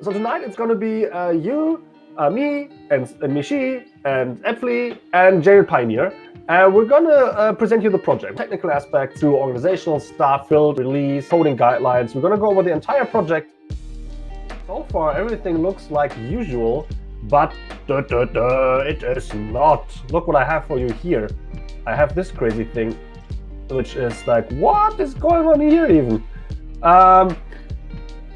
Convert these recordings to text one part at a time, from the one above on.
So tonight it's going to be uh, you, uh, me, and, and Michi, and aepfli, and JUnit Pioneer. And we're going to uh, present you the project, technical aspects through organizational stuff, build, release, coding guidelines. We're going to go over the entire project. So far, everything looks like usual, but duh, duh, duh, it is not. Look what I have for you here. I have this crazy thing, which is like, what is going on here even? Um,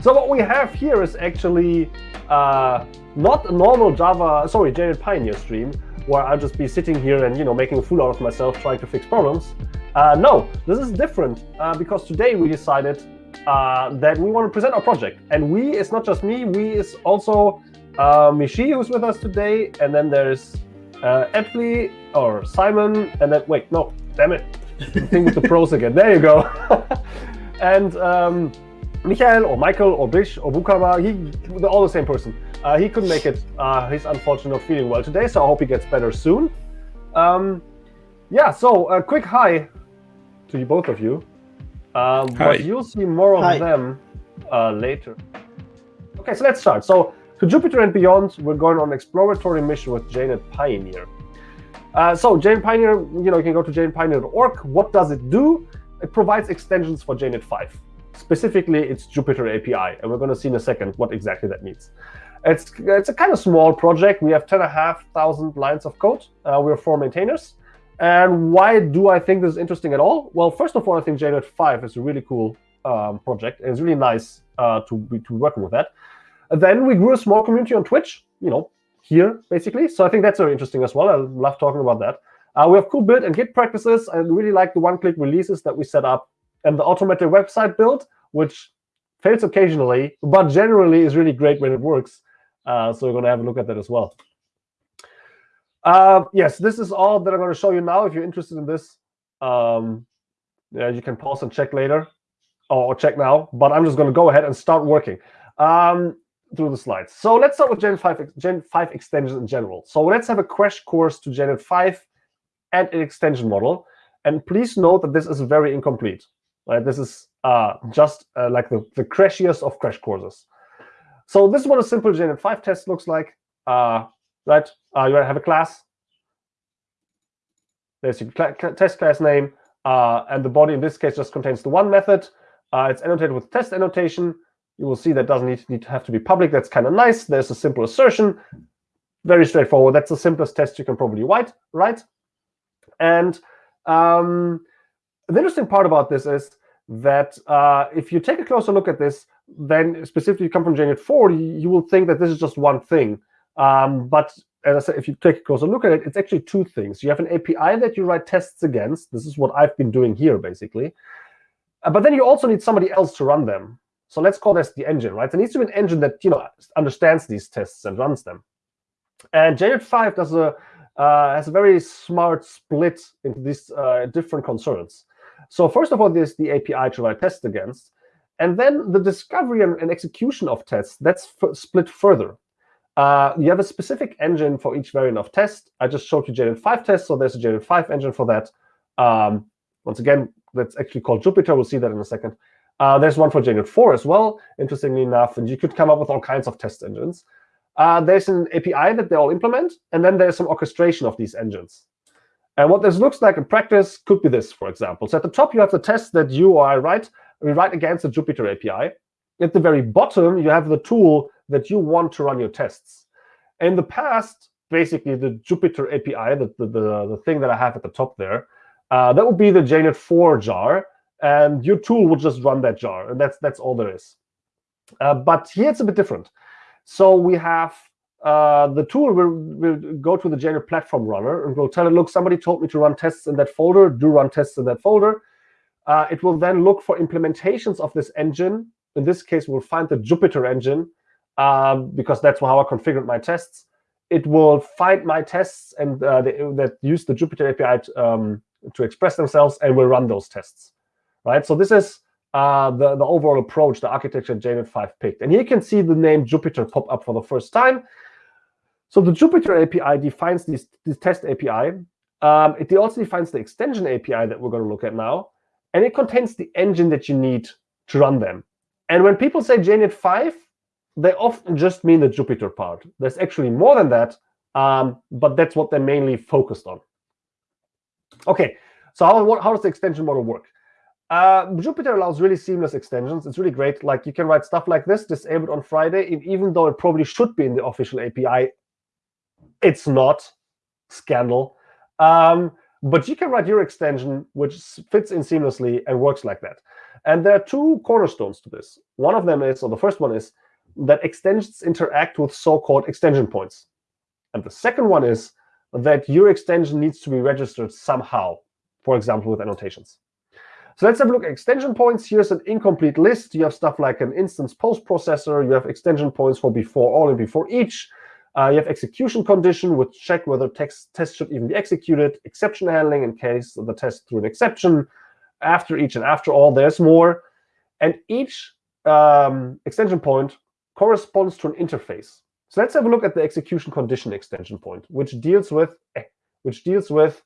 so what we have here is actually uh, not a normal Java, sorry, JUnit Pioneer stream, where I'll just be sitting here and you know making a fool out of myself trying to fix problems. Uh, no, this is different uh, because today we decided uh, that we want to present our project. And we is not just me, we is also uh, Michi who's with us today, and then there's uh, aepfli or Simon, and then wait, no, damn it, thing with the pros again. There you go. and um, Michael or Michael or Bish or Bukama, he, they're all the same person. Uh, he couldn't make it. Uh, he's unfortunately not feeling well today, so I hope he gets better soon. Um, yeah, so a quick hi to you, both of you. Um, hi. But you'll see more of hi. them uh, later. Okay, so let's start. So to Jupiter and beyond, we're going on an exploratory mission with JUnit Pioneer. Uh, so JUnit Pioneer, you know, you can go to junit-pioneer.org. What does it do? It provides extensions for JUnit 5. Specifically, it's Jupiter API, and we're going to see in a second what exactly that means. It's, it's a kind of small project. We have 10,500 lines of code. Uh, we're four maintainers. And why do I think this is interesting at all? Well, first of all, I think JUnit 5 is a really cool um, project. It's really nice uh, to, be, to be working with that. And then we grew a small community on Twitch, you know, here, basically. So I think that's very interesting as well. I love talking about that. Uh, we have cool build and Git practices. I really like the one-click releases that we set up and the automated website build, which fails occasionally, but generally is really great when it works. Uh, so we're going to have a look at that as well. Uh, yes, this is all that I'm going to show you now. If you're interested in this, um, yeah, you can pause and check later or check now. But I'm just going to go ahead and start working um, through the slides. So let's start with JUnit 5, JUnit 5 extensions in general. So let's have a crash course to JUnit 5 and an extension model. And please note that this is very incomplete. Right? This is uh, just uh, like the, the crashiest of crash courses. So this is what a simple JUnit 5 test looks like. Uh, right? Uh, you have a class. There's your cl test class name. Uh, and the body, in this case, just contains the one method. Uh, it's annotated with test annotation. You will see that doesn't need, need to have to be public. That's kind of nice. There's a simple assertion. Very straightforward. That's the simplest test you can probably write. Right? And um, the interesting part about this is that uh, if you take a closer look at this, then specifically come from JUnit 4, you will think that this is just one thing. Um, but as I said, if you take a closer look at it, it's actually two things. You have an API that you write tests against. This is what I've been doing here, basically. Uh, but then you also need somebody else to run them. So let's call this the engine, right? There needs to be an engine that you know understands these tests and runs them. And JUnit 5 does a uh, has a very smart split into these uh, different concerns. So first of all, there's the API to write tests against. And then the discovery and, execution of tests, that's split further. Uh, you have a specific engine for each variant of test. I just showed you JUnit 5 test, so there's a JUnit 5 engine for that. Um, once again, that's actually called Jupiter. We'll see that in a second. Uh, there's one for JUnit 4 as well, interestingly enough, and you could come up with all kinds of test engines. Uh, there's an API that they all implement, and then there's some orchestration of these engines. And what this looks like in practice could be this, for example. So at the top, you have the test that you or I write. We write against the Jupiter API. At the very bottom, you have the tool that you want to run your tests. In the past, basically, the Jupiter API, the, the, the, the thing that I have at the top there, uh, that would be the JUnit 4 jar. And your tool would just run that jar. And that's, that's all there is. Uh, but here it's a bit different. So we have uh, the tool will, will go to the JUnit platform runner and will tell it, look, somebody told me to run tests in that folder, do run tests in that folder. Uh, it will then look for implementations of this engine. In this case, we'll find the Jupiter engine, um, because that's how I configured my tests. It will find my tests and uh, that use the Jupiter API to, um, to express themselves and will run those tests. Right. So this is uh, the, the overall approach, the architecture JUnit 5 picked. And here you can see the name Jupiter pop up for the first time. So the Jupiter API defines this, this test API. Um, it also defines the extension API that we're going to look at now. And it contains the engine that you need to run them. And when people say JUnit 5, they often just mean the Jupiter part. There's actually more than that, um, but that's what they're mainly focused on. OK, so how, how does the extension model work? Uh, Jupiter allows really seamless extensions. It's really great. Like you can write stuff like this, disabled on Friday, even though it probably should be in the official API, it's not. Scandal. Um, but you can write your extension, which fits in seamlessly and works like that. And there are two cornerstones to this. One of them is, or the first one is, that extensions interact with so-called extension points. And the second one is that your extension needs to be registered somehow, for example, with annotations. So let's have a look at extension points. Here's an incomplete list. You have stuff like an instance post processor. You have extension points for before all and before each. Uh, you have execution condition, which check whether text test should even be executed. Exception handling in case the test threw an exception. After each and after all, there's more. And each um, extension point corresponds to an interface. So let's have a look at the execution condition extension point, which deals with eh, which deals with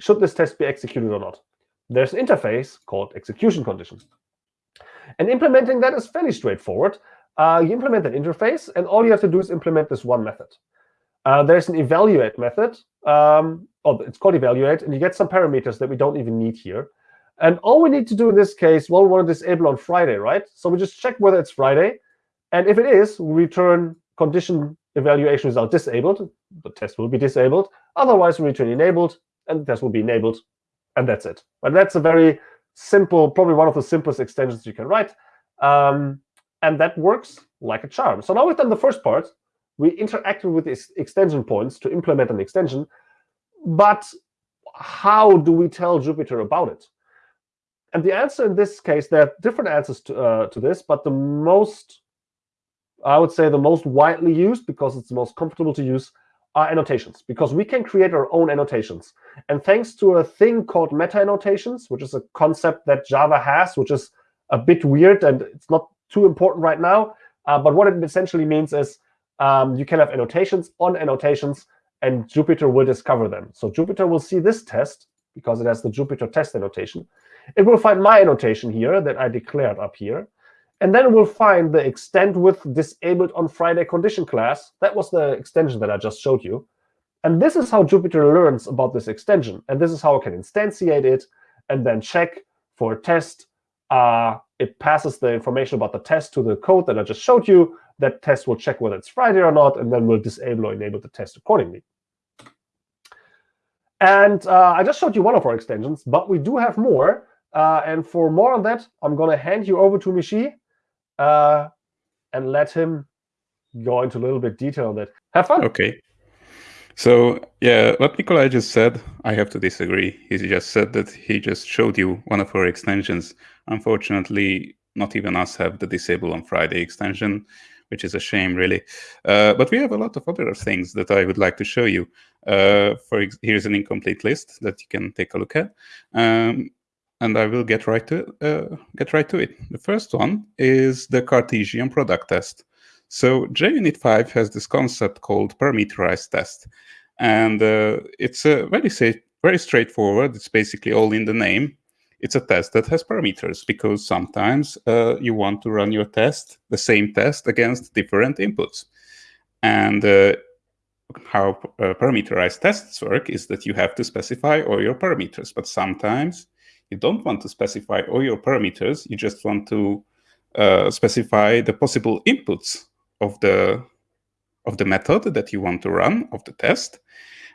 should this test be executed or not. There's an interface called execution condition. And implementing that is fairly straightforward. Uh, you implement that interface, and all you have to do is implement this one method. Uh, there's an evaluate method. Um, oh, it's called evaluate, and you get some parameters that we don't even need here. And all we need to do in this case, well, we want to disable on Friday, right? So we just check whether it's Friday. And if it is, we return condition evaluation result disabled. The test will be disabled. Otherwise, we return enabled, and the test will be enabled. And that's it. But that's a very simple, probably one of the simplest extensions you can write. Um, and that works like a charm. So now we've done the first part. We interacted with these extension points to implement an extension. But how do we tell Jupiter about it? And the answer in this case, there are different answers to, uh, to this, but the most, I would say the most widely used, because it's the most comfortable to use, are annotations, because we can create our own annotations. And thanks to a thing called meta annotations, which is a concept that Java has, which is a bit weird, and it's not too important right now. Uh, but what it essentially means is um, you can have annotations on annotations, and Jupiter will discover them. So Jupiter will see this test, because it has the Jupiter test annotation, it will find my annotation here that I declared up here. And then it will find the extend with disabled on Friday condition class. That was the extension that I just showed you. And this is how Jupiter learns about this extension. And this is how I can instantiate it and then check for a test. Uh, it passes the information about the test to the code that I just showed you. That test will check whether it's Friday or not, and then we'll disable or enable the test accordingly. And uh, I just showed you one of our extensions, but we do have more. Uh, and for more on that, I'm going to hand you over to Michi uh, and let him go into a little bit detail on that. Have fun. OK. So yeah, what Nikolai just said, I have to disagree. He just said that he just showed you one of our extensions. Unfortunately, not even us have the disable on Friday extension, which is a shame, really. Uh, but we have a lot of other things that I would like to show you. Uh, for here's an incomplete list that you can take a look at. Um, and I will get right to uh, get right to it. The first one is the Cartesian product test. So JUnit 5 has this concept called parameterized test, and uh, it's a very very straightforward. It's basically all in the name. It's a test that has parameters because sometimes uh, you want to run your test, the same test, against different inputs. And uh, how uh, parameterized tests work is that you have to specify all your parameters, but sometimes you don't want to specify all your parameters. You just want to uh, specify the possible inputs of the of the method that you want to run of the test.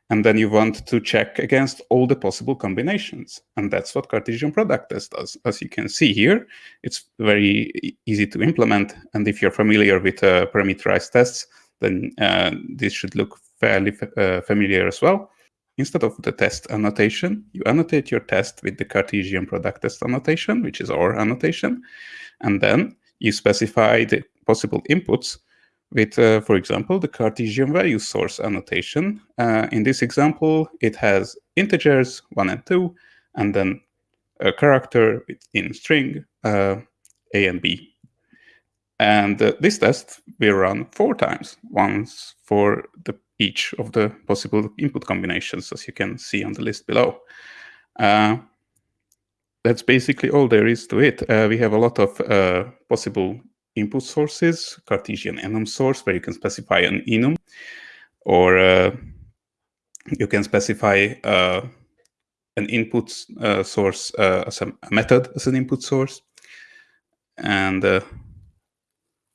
And then you want to check against all the possible combinations. And that's what Cartesian product test does. As you can see here, it's very easy to implement. And if you're familiar with uh, parameterized tests, then uh, this should look fairly uh, familiar as well. Instead of the test annotation, you annotate your test with the Cartesian product test annotation, which is our annotation. And then you specify the possible inputs with, uh, for example, the Cartesian value source annotation. Uh, in this example, it has integers, 1 and 2, and then a character in string, uh, a and b. And uh, this test will run four times, once for the each of the possible input combinations, as you can see on the list below. Uh, that's basically all there is to it. Uh, we have a lot of possible input sources, Cartesian enum source, where you can specify an enum, or uh, you can specify uh, an input uh, source uh, as a, method as an input source, and uh,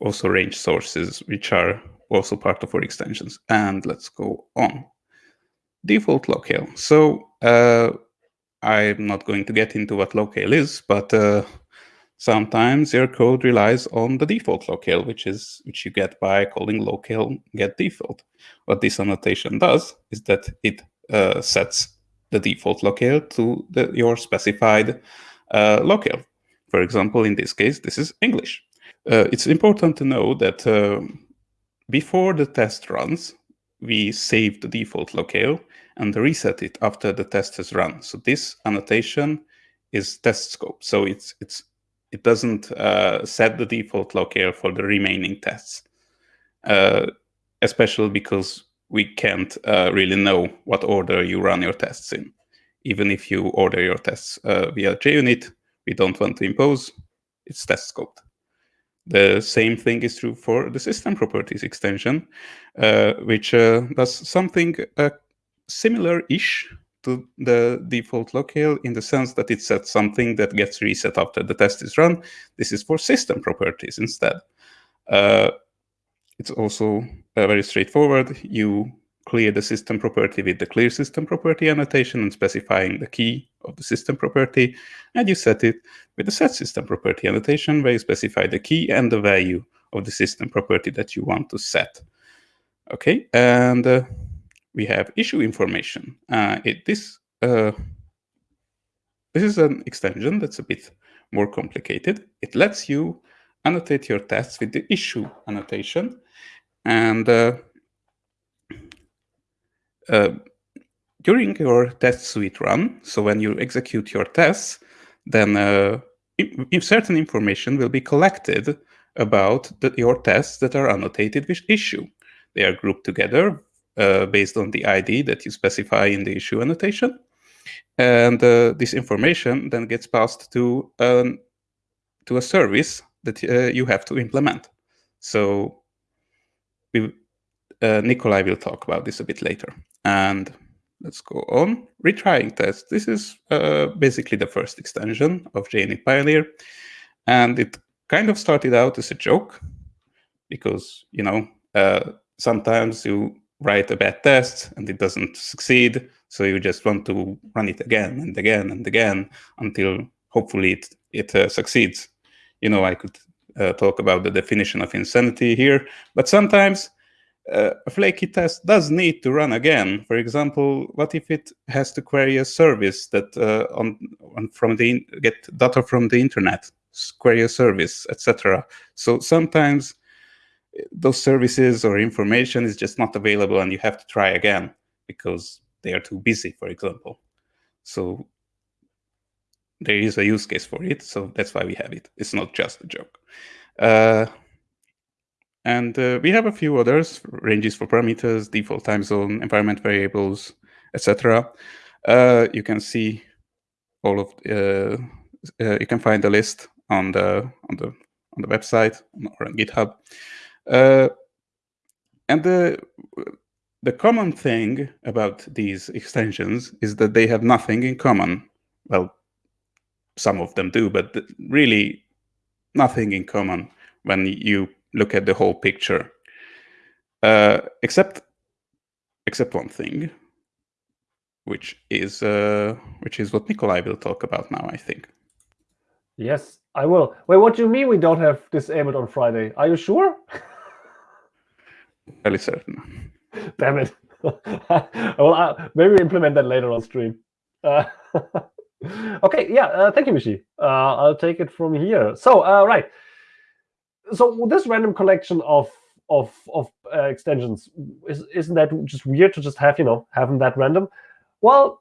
also range sources, which are also part of our extensions. And let's go on. Default locale. So uh, I'm not going to get into what locale is, but sometimes your code relies on the default locale, which is which you get by calling locale get default. What this annotation does is that it uh, sets the default locale to the, your specified uh, locale. For example, in this case, this is English. Uh, it's important to know that uh, before the test runs, we save the default locale and reset it after the test has run. So this annotation is test scope. So it's it's it doesn't uh, set the default locale for the remaining tests, uh, especially because we can't uh, really know what order you run your tests in. Even if you order your tests uh, via JUnit, we don't want to impose, it's test scoped. The same thing is true for the system properties extension, uh, which uh, does something similar-ish to the default locale in the sense that it sets something that gets reset after the test is run. This is for system properties instead. Uh, it's also uh, very straightforward. You clear the system property with the clear system property annotation and specifying the key of the system property, and you set it with the set system property annotation where you specify the key and the value of the system property that you want to set. Okay, and uh, we have issue information. Uh, it, this, uh, this is an extension that's a bit more complicated. It lets you annotate your tests with the issue annotation. And uh, uh during your test suite run, so when you execute your tests, then uh, if certain information will be collected about the, your tests that are annotated with issue. They are grouped together uh, based on the ID that you specify in the issue annotation. And uh, this information then gets passed to, um, to a service that uh, you have to implement. So we, uh, Nikolai will talk about this a bit later. And let's go on. Retrying test. This is uh, basically the first extension of JUnit Pioneer. And it kind of started out as a joke because, you know, sometimes you write a bad test and it doesn't succeed. So you just want to run it again and again and again until hopefully it, it uh, succeeds. You know, I could uh, talk about the definition of insanity here, but sometimes uh, a flaky test does need to run again. For example, what if it has to query a service that uh, on, on from the get data from the internet, query a service, etc. So sometimes those services or information is just not available and you have to try again because they are too busy, for example. So there is a use case for it, so that's why we have it. It's not just a joke. Uh, and uh, we have a few others, ranges for parameters, default time zone, environment variables, etc. Uh, you can see all of, uh, uh, you can find the list on the on the on the website or on GitHub. Uh, and the the common thing about these extensions is that they have nothing in common. Well, some of them do, but really nothing in common when you look at the whole picture. Uh, except except one thing, which is uh, which is what Nikolai will talk about now, I think. Yes, I will. Wait, what do you mean we don't have disabled on Friday? Are you sure? fairly certain. Damn it. well, uh, maybe implement that later on stream. Uh, okay, yeah, uh, thank you, Mishi. Uh, I'll take it from here. So, uh, right. So this random collection of of of uh, extensions is isn't that just weird to just have you know having that random? Well,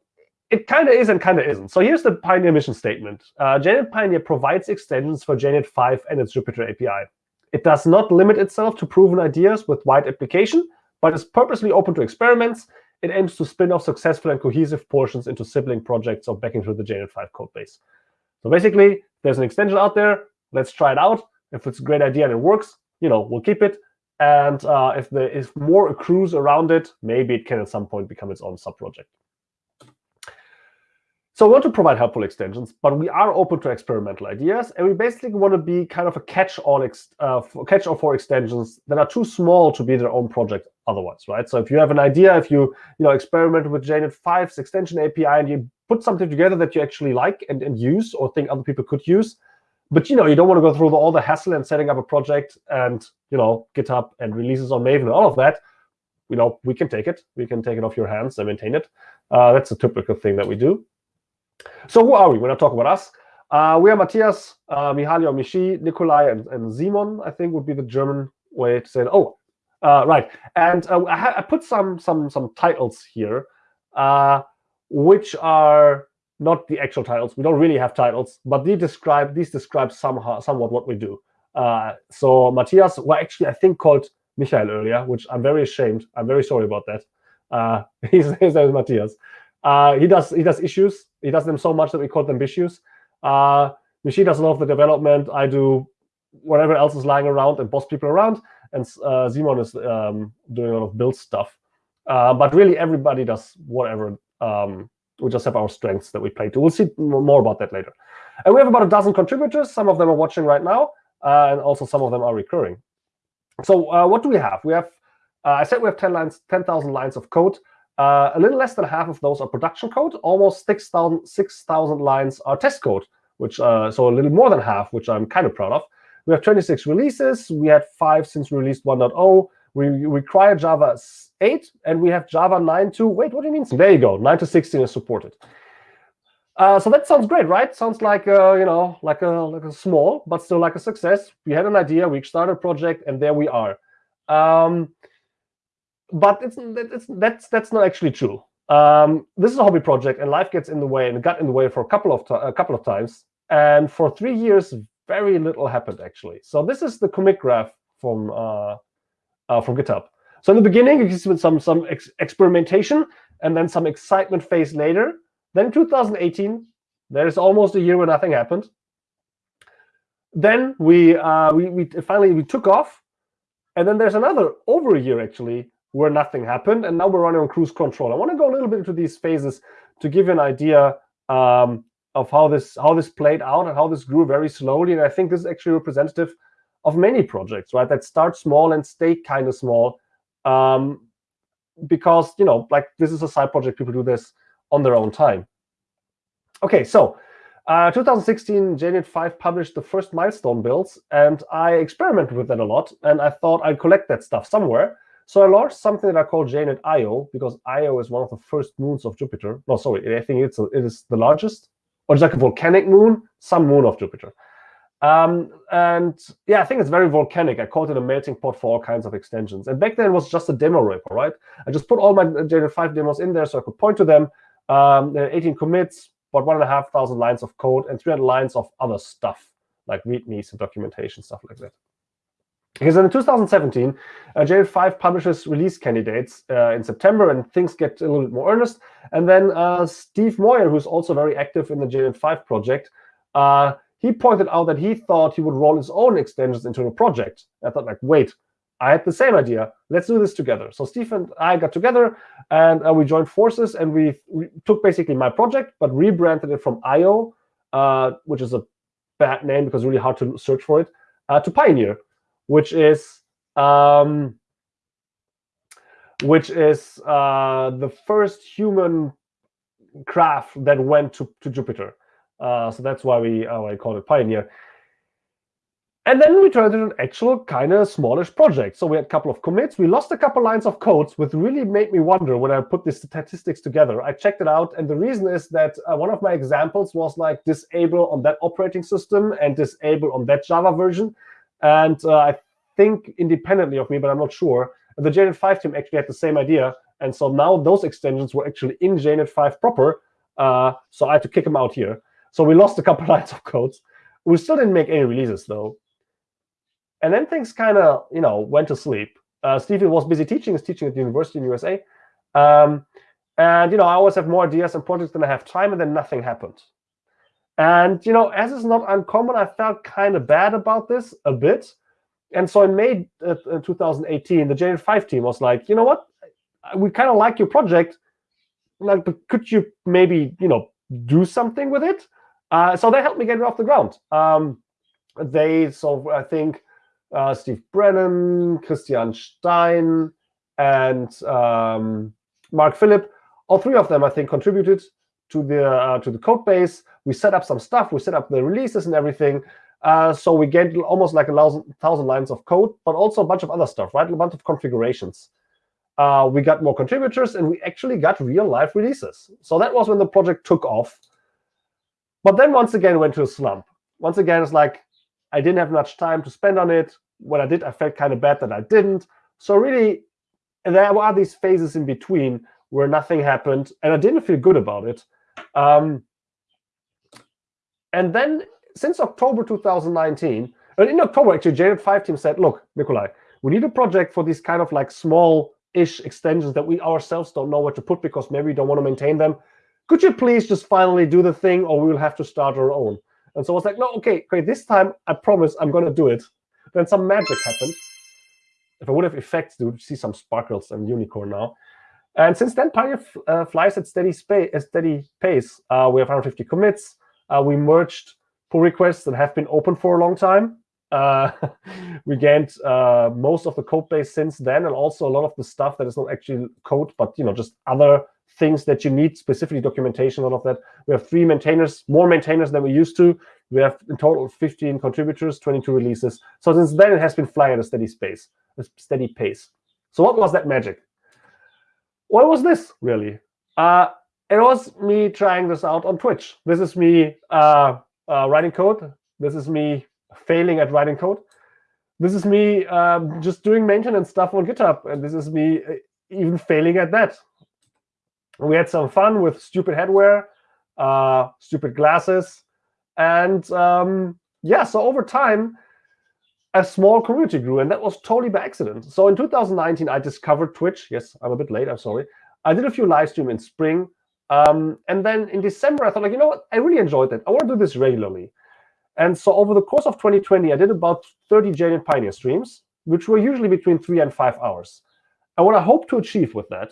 it kind of is and kind of isn't. So here's the Pioneer mission statement. JUnit Pioneer provides extensions for JUnit 5 and its Jupiter API. It does not limit itself to proven ideas with wide application, but is purposely open to experiments. It aims to spin off successful and cohesive portions into sibling projects or back into the JUnit 5 code base. So basically, there's an extension out there. Let's try it out. If it's a great idea and it works, you know, we'll keep it. And uh, if there is more accrues around it, maybe it can at some point become its own sub-project. So we want to provide helpful extensions, but we are open to experimental ideas, and we basically want to be kind of a catch-all uh, catch-all for extensions that are too small to be their own project otherwise, right? So if you have an idea, if you you know experiment with JUnit 5's extension API and you put something together that you actually like and, and use or think other people could use, but you know you don't want to go through the, all the hassle and setting up a project and you know GitHub and releases on Maven and all of that, you know we can take it, we can take it off your hands and maintain it. Uh, that's a typical thing that we do. So who are we? We're not talking about us. Uh, we are Matthias, uh, Mihaly or Michi, Nikolai, and, and Simon, I think would be the German way to say it. Oh, uh, right. And uh, I, I, put some some some titles here, uh, which are not the actual titles. We don't really have titles, but these describe these describe somehow somewhat what we do. Uh, so Matthias, well, actually, I think called Michael earlier, which I'm very ashamed. I'm very sorry about that. His, his name is Matthias. Uh, he does he does issues. He does them so much that we call them issues. Uh, Michi does a lot of the development. I do whatever else is lying around and boss people around. And uh, Simon is um, doing a lot of build stuff. Uh, but really, everybody does whatever. Um, we just have our strengths that we play to. We'll see more about that later. And we have about a dozen contributors. Some of them are watching right now, uh, and also some of them are recurring. So uh, what do we have? We have, uh, I said we have 10 lines, 10,000 lines of code. Uh, a little less than half of those are production code. Almost 6,000 6, lines are test code, which uh, so a little more than half, which I'm kind of proud of. We have 26 releases. We had five since we released 1.0. We require Java 8, and we have Java 9 to, wait, what do you mean? There you go, 9 to 16 is supported. Uh, so that sounds great, right? Sounds like uh, you know, like a like a small, but still like a success. We had an idea, we started a project, and there we are. Um, but it's, it's that's that's not actually true. Um, this is a hobby project, and life gets in the way, and got in the way for a couple of a couple of times. And for three years, very little happened actually. So this is the commit graph from uh, uh, from GitHub. So in the beginning, you see some some ex experimentation, and then some excitement phase later. Then 2018, there's almost a year where nothing happened. Then we uh, we we finally we took off, and then there's another over a year actually where nothing happened, and now we're running on cruise control. I want to go a little bit into these phases to give you an idea um, of how this how this played out and how this grew very slowly. And I think this is actually representative of many projects, right? That start small and stay kind of small, um, because you know, like this is a side project. People do this on their own time. Okay, so uh, 2016, JUnit 5 published the first milestone builds, and I experimented with that a lot. And I thought I'd collect that stuff somewhere. So I launched something that I call JUnit Io because Io is one of the first moons of Jupiter. No, sorry, I think it's a, it is the largest, or it's like a volcanic moon, some moon of Jupiter. Um, and yeah, I think it's very volcanic. I called it a melting pot for all kinds of extensions. And back then it was just a demo repo, right? I just put all my JUnit 5 demos in there so I could point to them. Um, there are 18 commits, about one and a half thousand lines of code, and 300 lines of other stuff, like readmes and documentation, stuff like that. Because in 2017, uh, JUnit5 publishes release candidates uh, in September, and things get a little bit more earnest. And then uh, Steve Moyer, who's also very active in the JUnit5 project, uh, he pointed out that he thought he would roll his own extensions into a project. I thought, like, wait, I had the same idea. Let's do this together. So Steve and I got together, and uh, we joined forces, and we took basically my project, but rebranded it from IO, uh, which is a bad name because really hard to search for it, to Pioneer which is um, which is uh, the first human craft that went to, to Jupiter. Uh, so that's why we uh, I call it Pioneer. And then we turned it into an actual kind of smallish project. So we had a couple of commits. We lost a couple lines of codes, which really made me wonder when I put these statistics together. I checked it out, and the reason is that uh, one of my examples was like disable on that operating system and disable on that Java version. And uh, I think independently of me, but I'm not sure, the JUnit 5 team actually had the same idea. And so now those extensions were actually in JUnit 5 proper. Uh, so I had to kick them out here. So we lost a couple lines of codes. We still didn't make any releases, though. And then things kind of, you know, went to sleep. Uh, Stephen was busy teaching. He's teaching at the university in USA. Um, and, you know, I always have more ideas and projects than I have time, and then nothing happened. And you know, as is not uncommon, I felt kind of bad about this a bit. And so in May uh, 2018, the JUnit 5 team was like, you know what, we kind of like your project. Like, but could you maybe you know do something with it? Uh, so they helped me get it off the ground. Um, they so I think uh, Steve Brannen, Christian Stein, and um, Marc Philipp, all three of them I think contributed to the uh, to the code base. We set up some stuff. We set up the releases and everything. Uh, so we get almost like a thousand, thousand lines of code, but also a bunch of other stuff, right? A bunch of configurations. Uh, we got more contributors, and we actually got real life releases. So that was when the project took off. But then once again went to a slump. Once again, it's like I didn't have much time to spend on it. When I did, I felt kind of bad that I didn't. So really, there were these phases in between where nothing happened, and I didn't feel good about it. Um, and then since October 2019, and in October, actually, JUnit 5 team said, look, Nikolai, we need a project for these kind of like small-ish extensions that we ourselves don't know where to put because maybe we don't want to maintain them. Could you please just finally do the thing, or we will have to start our own? And so I was like, no, okay, great. This time, I promise I'm going to do it. Then some magic happened. If I would have effects, you would see some sparkles and unicorn now. And since then, Pioneer uh, flies at steady, a steady pace. Uh, we have 150 commits. Uh, we merged pull requests that have been open for a long time. Uh, we gained uh, most of the code base since then, and also a lot of the stuff that is not actually code, but you know, just other things that you need, specifically documentation, all of that. We have three maintainers, more maintainers than we used to. We have in total 15 contributors, 22 releases. So since then, it has been flying at a steady space, a steady pace. So what was that magic? What was this, really? Uh, it was me trying this out on Twitch. This is me uh, uh, writing code. This is me failing at writing code. This is me um, just doing maintenance stuff on GitHub. And this is me uh, even failing at that. We had some fun with stupid headwear, uh, stupid glasses. And um, yeah, so over time, a small community grew, and that was totally by accident. So in 2019, I discovered Twitch. Yes, I'm a bit late. I'm sorry. I did a few live stream in spring. Um, and then in December, I thought, like, you know what? I really enjoyed that. I want to do this regularly. And so over the course of 2020, I did about 30 JUnit Pioneer streams, which were usually between three and five hours. And what I hope to achieve with that,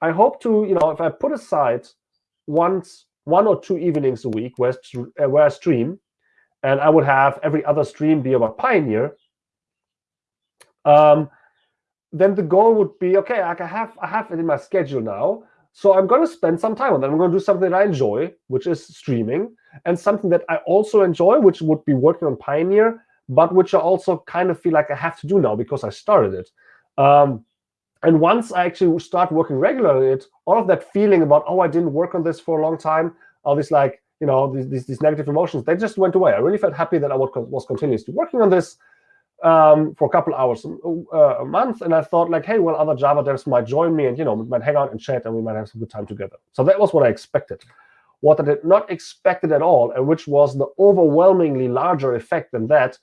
I hope to, you know, if I put aside once, one or two evenings a week where, where I stream, and I would have every other stream be about Pioneer, um, then the goal would be, okay, I have I have it in my schedule now, so I'm going to spend some time on that. I'm going to do something that I enjoy, which is streaming, and something that I also enjoy, which would be working on Pioneer, but which I also kind of feel like I have to do now because I started it. Um, and once I actually start working regularly it, all of that feeling about, oh, I didn't work on this for a long time, all this like, you know, these, these, these negative emotions, they just went away. I really felt happy that I was continuously working on this um, for a couple hours uh, a month. And I thought like, hey, well, other Java devs might join me and, you know, we might hang out and chat and we might have some good time together. So that was what I expected. What I did not expect at all, and which was the overwhelmingly larger effect than that,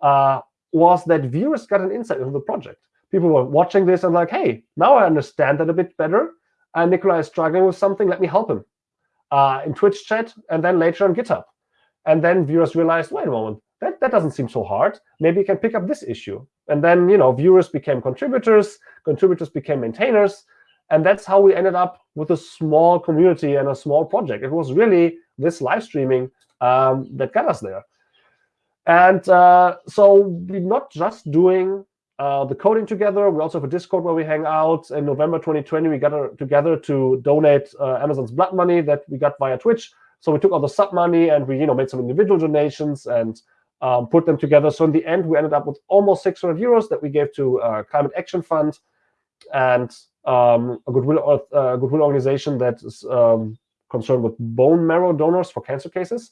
uh, was that viewers got an insight into the project. People were watching this and like, hey, now I understand that a bit better. And Nikolai is struggling with something. Let me help him uh, in Twitch chat and then later on GitHub. And then viewers realized, wait a moment, that, that doesn't seem so hard. Maybe you can pick up this issue. And then you know, viewers became contributors, contributors became maintainers, and that's how we ended up with a small community and a small project. It was really this live streaming um, that got us there. And uh, so we're not just doing uh, the coding together. We also have a Discord where we hang out. In November 2020, we got together to donate uh, Amazon's blood money that we got via Twitch. So we took all the sub money and we you know, made some individual donations and um, put them together. So in the end, we ended up with almost 600 euros that we gave to uh, Climate Action Fund and um, a goodwill, uh, goodwill organization that is um, concerned with bone marrow donors for cancer cases.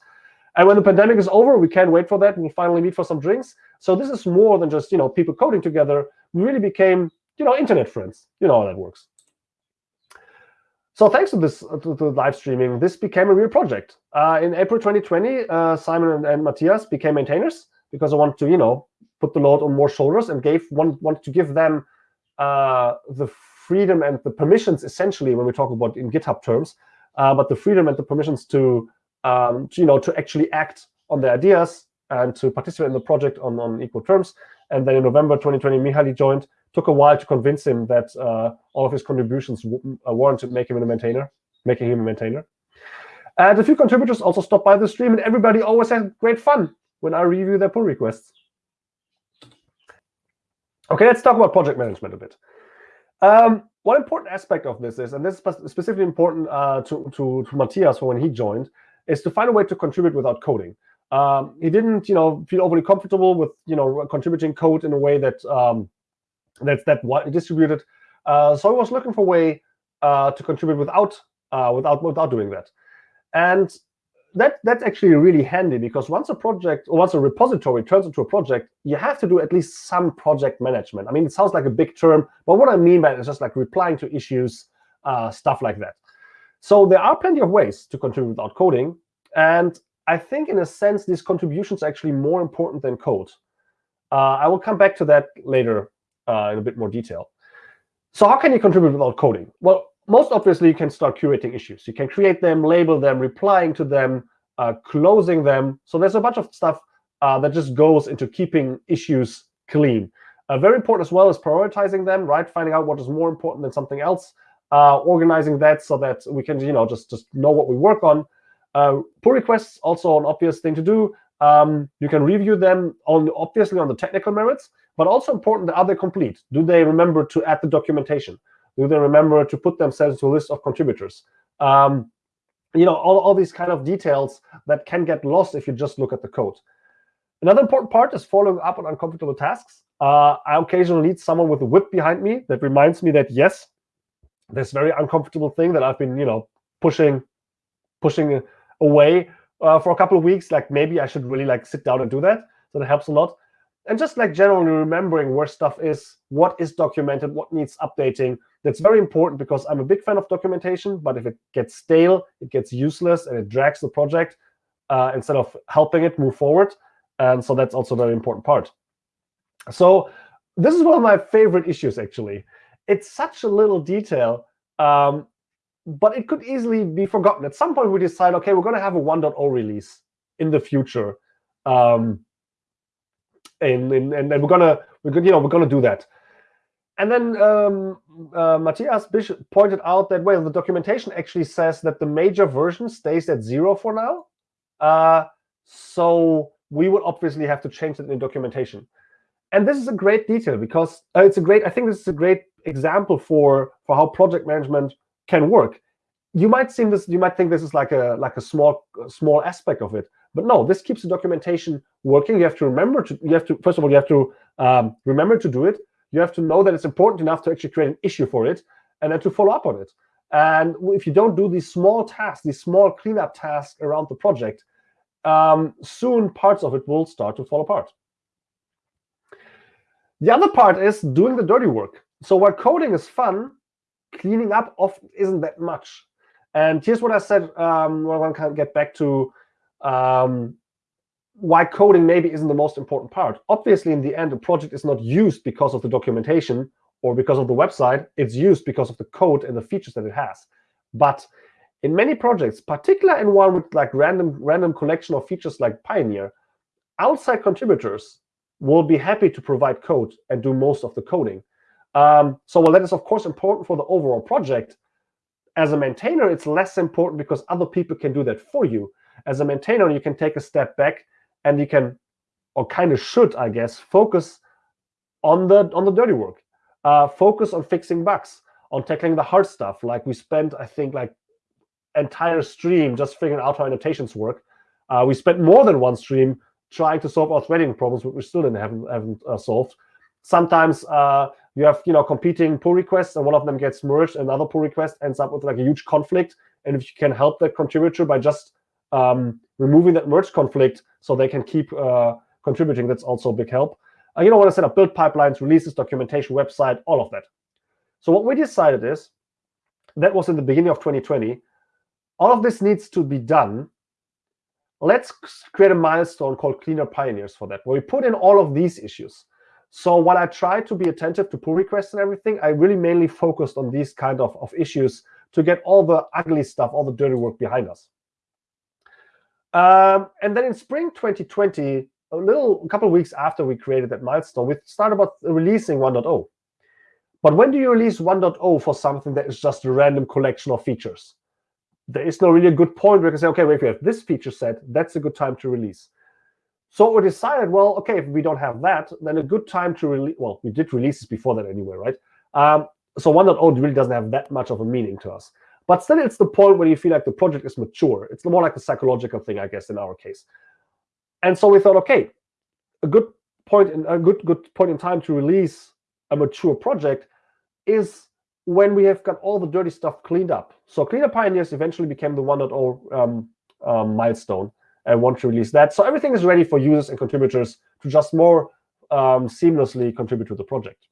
And when the pandemic is over, we can't wait for that. We'll finally meet for some drinks. So this is more than just you know people coding together. We really became you know internet friends. You know how that works. So thanks to this to, to live streaming, this became a real project. Uh, in April 2020, uh, Simon and, and, Matthias became maintainers because I wanted to, you know, put the load on more shoulders and gave one wanted to give them uh, the freedom and the permissions, essentially, when we talk about in GitHub terms, uh, but the freedom and the permissions to um, to, you know, to actually act on the ideas and to participate in the project on, on equal terms. And then in November 2020, Mihaly joined. Took a while to convince him that uh, all of his contributions uh, warranted making him a maintainer, making him a maintainer. And a few contributors also stopped by the stream, and everybody always had great fun when I review their pull requests. Okay, let's talk about project management a bit. Um, one important aspect of this is, and this is specifically important uh, to, to, to Matthias for when he joined, is to find a way to contribute without coding. Um, he didn't, you know, feel overly comfortable with, you know, contributing code in a way that um, that's that distributed. Uh, so I was looking for a way uh, to contribute without uh, without without doing that, and that that's actually really handy because once a project or once a repository turns into a project, you have to do at least some project management. I mean, it sounds like a big term, but what I mean by it is just like replying to issues, uh, stuff like that. So there are plenty of ways to contribute without coding, and I think in a sense these contributions are actually more important than code. Uh, I will come back to that later uh, in a bit more detail. So how can you contribute without coding? Well, most obviously, you can start curating issues. You can create them, label them, replying to them, uh, closing them. So there's a bunch of stuff uh, that just goes into keeping issues clean. Uh, very important as well is prioritizing them, right? Finding out what is more important than something else, uh, organizing that so that we can, you know, just just know what we work on. Uh, pull requests also an obvious thing to do. Um, you can review them on obviously on the technical merits, but also important are they complete? Do they remember to add the documentation? Do they remember to put themselves to a list of contributors? Um, you know, all, all these kind of details that can get lost if you just look at the code. Another important part is following up on uncomfortable tasks. Uh, I occasionally need someone with a whip behind me that reminds me that, yes, this very uncomfortable thing that I've been, you know, pushing, pushing away uh, for a couple of weeks, like maybe I should really like sit down and do that. So that helps a lot and just like generally remembering where stuff is, what is documented, what needs updating. That's very important because I'm a big fan of documentation, but if it gets stale, it gets useless, and it drags the project uh, instead of helping it move forward. And so that's also a very important part. So this is one of my favorite issues, actually. It's such a little detail, um, but it could easily be forgotten. At some point, we decide, OK, we're going to have a 1.0 release in the future. Um, and, and, and we're gonna we're gonna you know we're gonna do that. And then um, uh, Matthias Bishop pointed out that well, the documentation actually says that the major version stays at zero for now. Uh, so we would obviously have to change it in documentation. And this is a great detail because uh, it's a great. I think this is a great example for for how project management can work. You might think this. You might think this is like a like a small small aspect of it, but no, this keeps the documentation working. You have to remember to, you have to, first of all, you have to um, remember to do it. You have to know that it's important enough to actually create an issue for it and then to follow up on it. And if you don't do these small tasks, these small cleanup tasks around the project, um, soon parts of it will start to fall apart. The other part is doing the dirty work. So while coding is fun, cleaning up often isn't that much. And here's what I said um, when I want to get back to um, why coding maybe isn't the most important part. Obviously, in the end, a project is not used because of the documentation or because of the website. It's used because of the code and the features that it has. But in many projects, particularly in one with like random random collection of features like Pioneer, outside contributors will be happy to provide code and do most of the coding. Um, so while that is, of course, important for the overall project, as a maintainer, it's less important because other people can do that for you as a maintainer, you can take a step back and you can, or kind of should, I guess, focus on the on the dirty work. Uh, focus on fixing bugs, on tackling the hard stuff. Like we spent, I think, like entire stream just figuring out how annotations work. Uh, we spent more than one stream trying to solve our threading problems, which we still didn't haven't, haven't uh, solved. Sometimes uh, you have you know competing pull requests, and one of them gets merged, and another pull request ends up with like a huge conflict. And if you can help that contributor by just um, removing that merge conflict so they can keep uh, contributing. That's also a big help. Uh, you know, want to set up build pipelines, releases, documentation, website, all of that. So what we decided is, that was in the beginning of 2020, all of this needs to be done. Let's create a milestone called Cleaner Pioneers for that, where we put in all of these issues. So while I tried to be attentive to pull requests and everything, I really mainly focused on these kind of, of issues to get all the ugly stuff, all the dirty work behind us. Um, and then in spring 2020, a little, a couple of weeks after we created that milestone, we started about releasing 1.0. But when do you release 1.0 for something that is just a random collection of features? There is no really a good point where you can say, okay, wait, if we have this feature set, that's a good time to release. So we decided, well, okay, if we don't have that, then a good time to release, well, we did releases before that anyway, right? Um, so 1.0 really doesn't have that much of a meaning to us. But still, it's the point where you feel like the project is mature. It's more like a psychological thing, I guess, in our case. And so we thought, okay, a good point in a good good point in time to release a mature project is when we have got all the dirty stuff cleaned up. So Cleanup Pioneers eventually became the 1.0 um, um, milestone and want to release that. So everything is ready for users and contributors to just more um, seamlessly contribute to the project.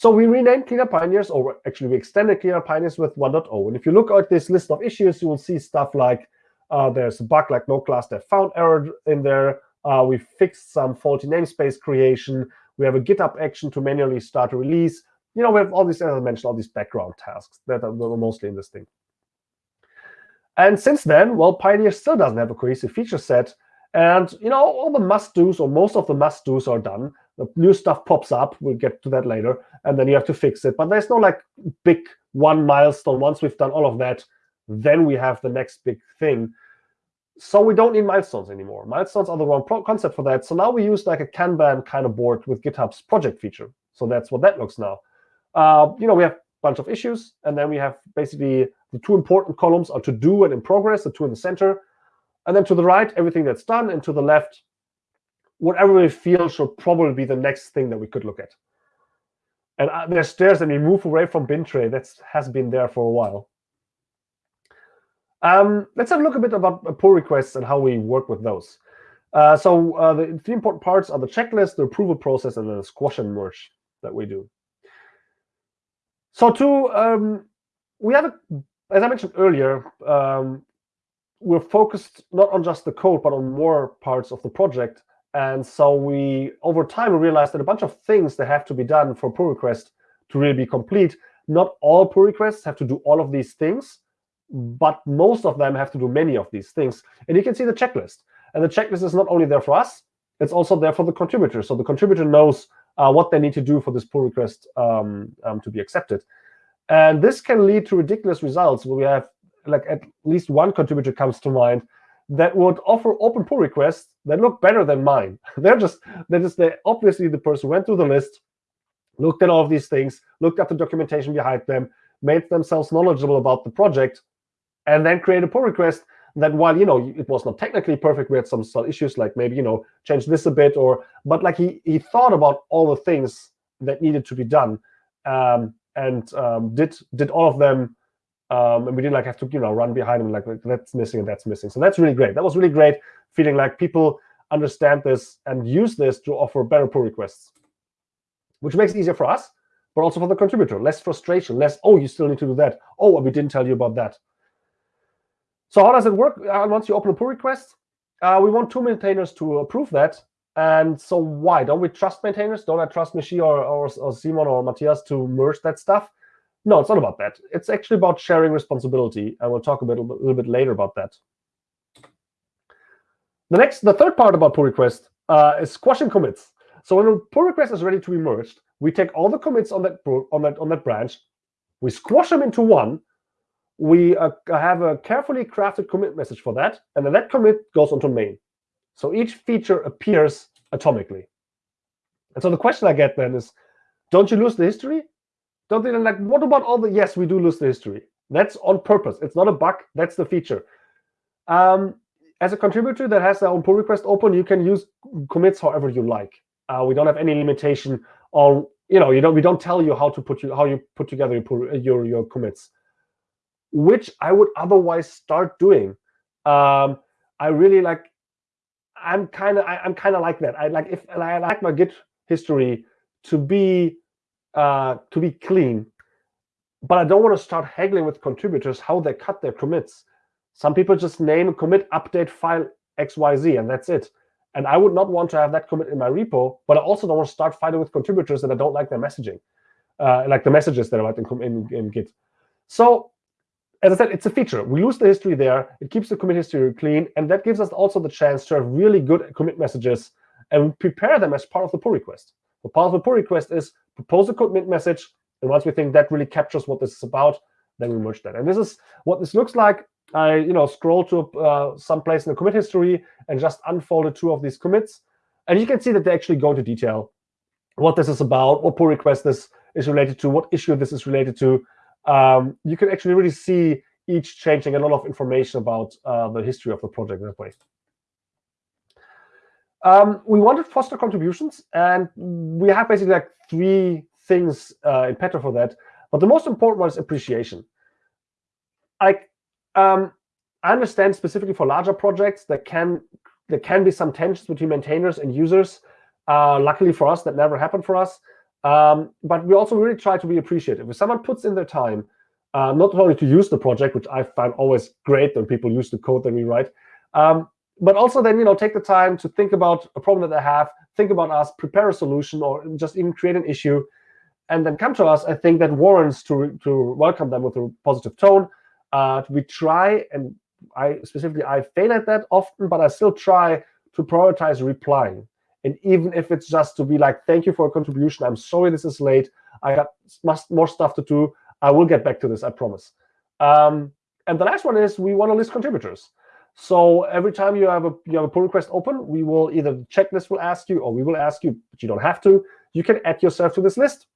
So we renamed Cleanup Pioneers, or actually we extended Cleanup Pioneers with 1.0. And if you look at this list of issues, you will see stuff like uh, there's a bug like NoClassDefFoundError in there. Uh, we fixed some faulty namespace creation. We have a GitHub action to manually start a release. You know, we have all these, as I mentioned, all these background tasks that are mostly in this thing. And since then, well, Pioneer still doesn't have a cohesive feature set. And you know, all the must-dos or most of the must-dos are done. New stuff pops up. We'll get to that later, and then you have to fix it. But there's no like big one milestone. Once we've done all of that, then we have the next big thing. So we don't need milestones anymore. Milestones are the wrong concept for that. So now we use like a Kanban kind of board with GitHub's project feature. So that's what that looks now. Uh, you know, we have a bunch of issues, and then we have basically the two important columns are to do and in progress, the two in the center. And then to the right, everything that's done, and to the left, whatever we feel should probably be the next thing that we could look at. And uh, there's stairs, and we move away from Bintray. That has been there for a while. Um, let's have a look a bit about pull requests and how we work with those. Uh, so uh, the three important parts are the checklist, the approval process, and the squash and merge that we do. So to um, we have, a, as I mentioned earlier, um, we're focused not on just the code, but on more parts of the project. And so we, over time, realized that a bunch of things that have to be done for pull request to really be complete. Not all pull requests have to do all of these things, but most of them have to do many of these things. And you can see the checklist. And the checklist is not only there for us, it's also there for the contributor. So the contributor knows uh, what they need to do for this pull request um, um, to be accepted. And this can lead to ridiculous results where we have like at least one contributor comes to mind that would offer open pull requests that look better than mine. they're just they're just they obviously the person went through the list, looked at all of these things, looked at the documentation behind them, made themselves knowledgeable about the project, and then create a pull request that while you know it was not technically perfect, we had some, some issues like maybe you know change this a bit or but like he he thought about all the things that needed to be done um, and um, did did all of them um, and we didn't like have to you know run behind him like that's missing and that's missing. So that's really great. That was really great feeling like people understand this and use this to offer better pull requests, which makes it easier for us, but also for the contributor. Less frustration, less, oh, you still need to do that. Oh, we didn't tell you about that. So how does it work? Uh, once you open a pull request, uh, we want two maintainers to approve that. And so why? Don't we trust maintainers? Don't I trust Michi or, or, or Simon or Matthias to merge that stuff? No, it's not about that. It's actually about sharing responsibility. And we'll talk a, bit, a little bit later about that. The next, the third part about pull request uh, is squashing commits. So when a pull request is ready to be merged, we take all the commits on that on that on that branch, we squash them into one, we uh, have a carefully crafted commit message for that, and then that commit goes onto main. So each feature appears atomically. And so the question I get then is, don't you lose the history? Don't they like, what about all the, yes, we do lose the history. That's on purpose. It's not a bug. That's the feature. Um, as a contributor that has their own pull request open, you can use commits however you like. Uh, we don't have any limitation on, you know, you don't, we don't tell you how to put you, how you put together your, pull, your, your commits which I would otherwise start doing. Um, I really like. I'm kind of I'm kind of like that. I like if I like my Git history to be uh, to be clean, but I don't want to start haggling with contributors how they cut their commits. Some people just name commit update file XYZ and that's it. And I would not want to have that commit in my repo, but I also don't want to start fighting with contributors that I don't like their messaging, uh, like the messages that are in, in, in Git. So as I said, it's a feature. We lose the history there. It keeps the commit history clean, and that gives us also the chance to have really good commit messages and prepare them as part of the pull request. The part of the pull request is propose a commit message, and once we think that really captures what this is about, then we merge that. And this is what this looks like. I you know scroll to uh, some place in the commit history and just unfolded two of these commits, and you can see that they actually go into detail what this is about, what pull request this is related to, what issue this is related to. Um, you can actually really see each changing a lot of information about uh, the history of the project that way. Um, we wanted foster contributions, and we have basically like three things uh, in petto for that. But the most important one is appreciation. I um, I understand specifically for larger projects there can there can be some tensions between maintainers and users. Uh, luckily for us, that never happened for us. Um, but we also really try to be appreciative. If someone puts in their time, uh, not only to use the project, which I find always great when people use the code that we write, um, but also then you know take the time to think about a problem that they have, think about us, prepare a solution, or just even create an issue, and then come to us. I think that warrants to to welcome them with a positive tone. Uh, we try, and I specifically I fail at that often, but I still try to prioritize replying. And even if it's just to be like, thank you for a contribution. I'm sorry this is late. I got more stuff to do. I will get back to this, I promise. Um, and the last one is we want to list contributors. So every time you have a you have a pull request open, we will either checklist will ask you or we will ask you, but you don't have to. You can add yourself to this list.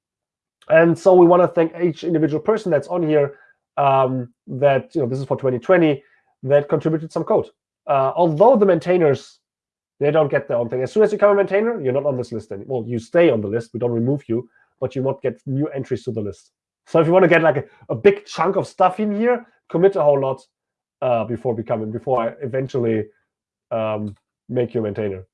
And so we want to thank each individual person that's on here um, that, you know, this is for 2020, that contributed some code. Uh, although the maintainers they don't get their own thing. As soon as you become a maintainer, you're not on this list anymore. Well, you stay on the list. We don't remove you, but you won't get new entries to the list. So if you want to get like a, a big chunk of stuff in here, commit a whole lot uh, before becoming, before I eventually um, make you a maintainer.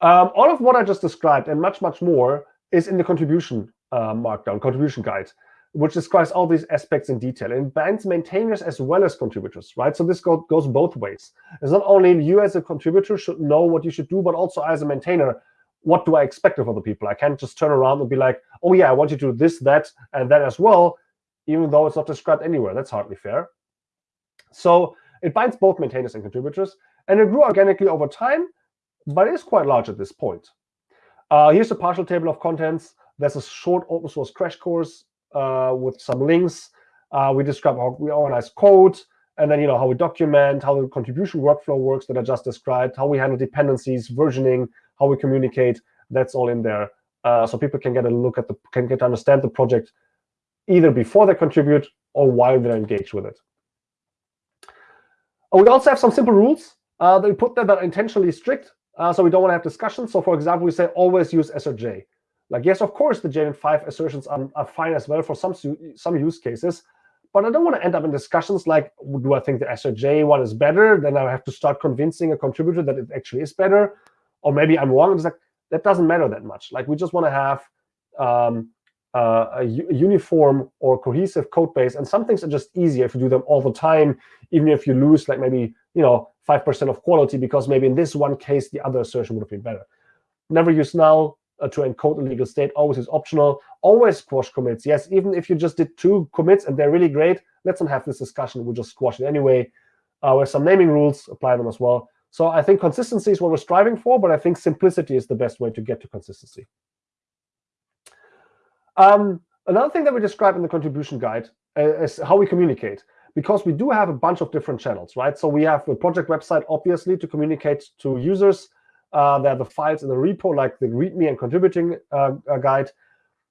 Um, all of what I just described and much, much more is in the contribution uh, markdown, contribution guide which describes all these aspects in detail and binds maintainers as well as contributors, right? So this go, goes both ways. It's not only you as a contributor should know what you should do, but also as a maintainer, what do I expect of other people? I can't just turn around and be like, oh yeah, I want you to do this, that, and that as well, even though it's not described anywhere. That's hardly fair. So it binds both maintainers and contributors, and it grew organically over time, but it is quite large at this point. Uh, here's a partial table of contents. There's a short open source crash course uh, with some links. Uh, we describe how we organize code, and then you know how we document, how the contribution workflow works that I just described, how we handle dependencies, versioning, how we communicate. That's all in there, uh, so people can get a look at the can get to understand the project either before they contribute or while they're engaged with it. We also have some simple rules uh, that we put there that are intentionally strict, uh, so we don't want to have discussions. So for example, we say always use AssertJ. Like, yes, of course, the JUnit 5 assertions are, are fine as well for some, some use cases, but I don't want to end up in discussions like, do I think the AssertJ one is better? Then I have to start convincing a contributor that it actually is better. Or maybe I'm wrong. It's like, that doesn't matter that much. Like, we just want to have um, uh, a, uniform or cohesive code base. And some things are just easier if you do them all the time, even if you lose like maybe you know 5% of quality, because maybe in this one case, the other assertion would have been better. Never use null uh, to encode a legal state always is optional. Always squash commits. Yes, even if you just did two commits and they're really great, let's not have this discussion. We'll just squash it anyway. Uh, with some naming rules, apply them as well. So I think consistency is what we're striving for, but I think simplicity is the best way to get to consistency. Um, another thing that we describe in the contribution guide uh, is how we communicate because we do have a bunch of different channels, right? So we have the project website, obviously, to communicate to users. Uh, there are the files in the repo, like the README and contributing uh, uh, guide.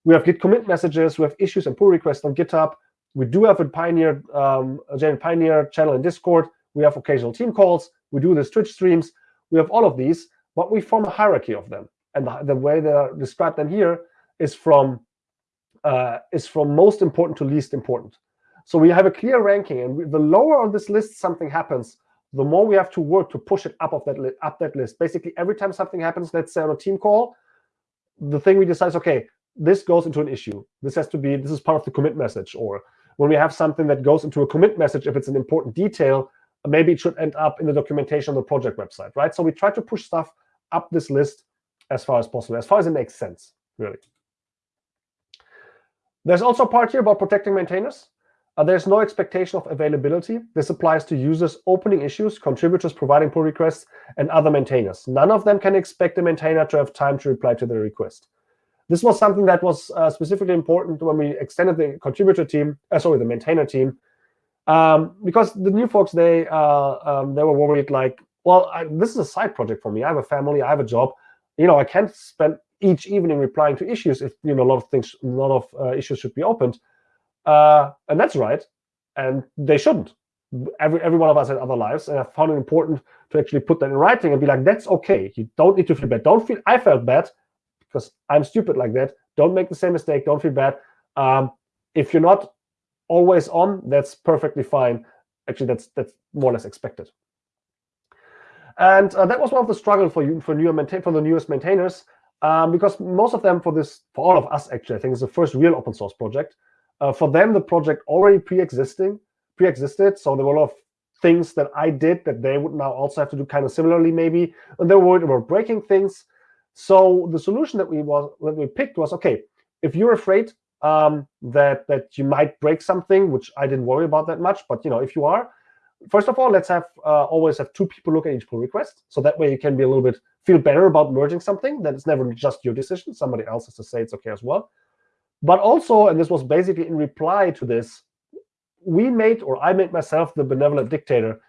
We have Git commit messages. We have issues and pull requests on GitHub. We do have a Pioneer, um, a Pioneer channel in Discord. We have occasional team calls. We do the Twitch streams. We have all of these, but we form a hierarchy of them. And the, the way they're described them here is from uh, is from most important to least important. So we have a clear ranking, and we, the lower on this list something happens, the more we have to work to push it up of that up that list. Basically, every time something happens, let's say on a team call, the thing we decide is okay, this goes into an issue. This has to be this is part of the commit message. Or when we have something that goes into a commit message, if it's an important detail, maybe it should end up in the documentation on the project website, right? So we try to push stuff up this list as far as possible, as far as it makes sense, really. There's also a part here about protecting maintainers. uh, there's no expectation of availability. This applies to users opening issues, contributors providing pull requests, and other maintainers. None of them can expect a maintainer to have time to reply to the request. This was something that was uh, specifically important when we extended the contributor team, uh, sorry, the maintainer team, um, because the new folks they uh, um, they were worried like, well, I, this is a side project for me. I have a family, I have a job. You know, I can't spend each evening replying to issues if you know a lot of things, a lot of uh, issues should be opened. Uh, and that's right. And they shouldn't. Every, every one of us had other lives. And I found it important to actually put that in writing and be like, that's OK. You don't need to feel bad. Don't feel I felt bad because I'm stupid like that. Don't make the same mistake. Don't feel bad. Um, if you're not always on, that's perfectly fine. Actually, that's that's more or less expected. And uh, that was one of the struggle for you for newer maintain for the newest maintainers, um, because most of them for this for all of us actually, I think it's the first real open source project. Uh, for them, the project already pre-existing, pre-existed, so there were a lot of things that I did that they would now also have to do kind of similarly, maybe. And they were worried about breaking things. So the solution that we was that we picked was okay. If you're afraid um, that that you might break something, which I didn't worry about that much, but you know, if you are, first of all, let's have uh, always have two people look at each pull request, so that way you can be a little bit feel better about merging something. That it's never just your decision; somebody else has to say it's okay as well. But also, and this was basically in reply to this, we made, or I made myself the benevolent dictator.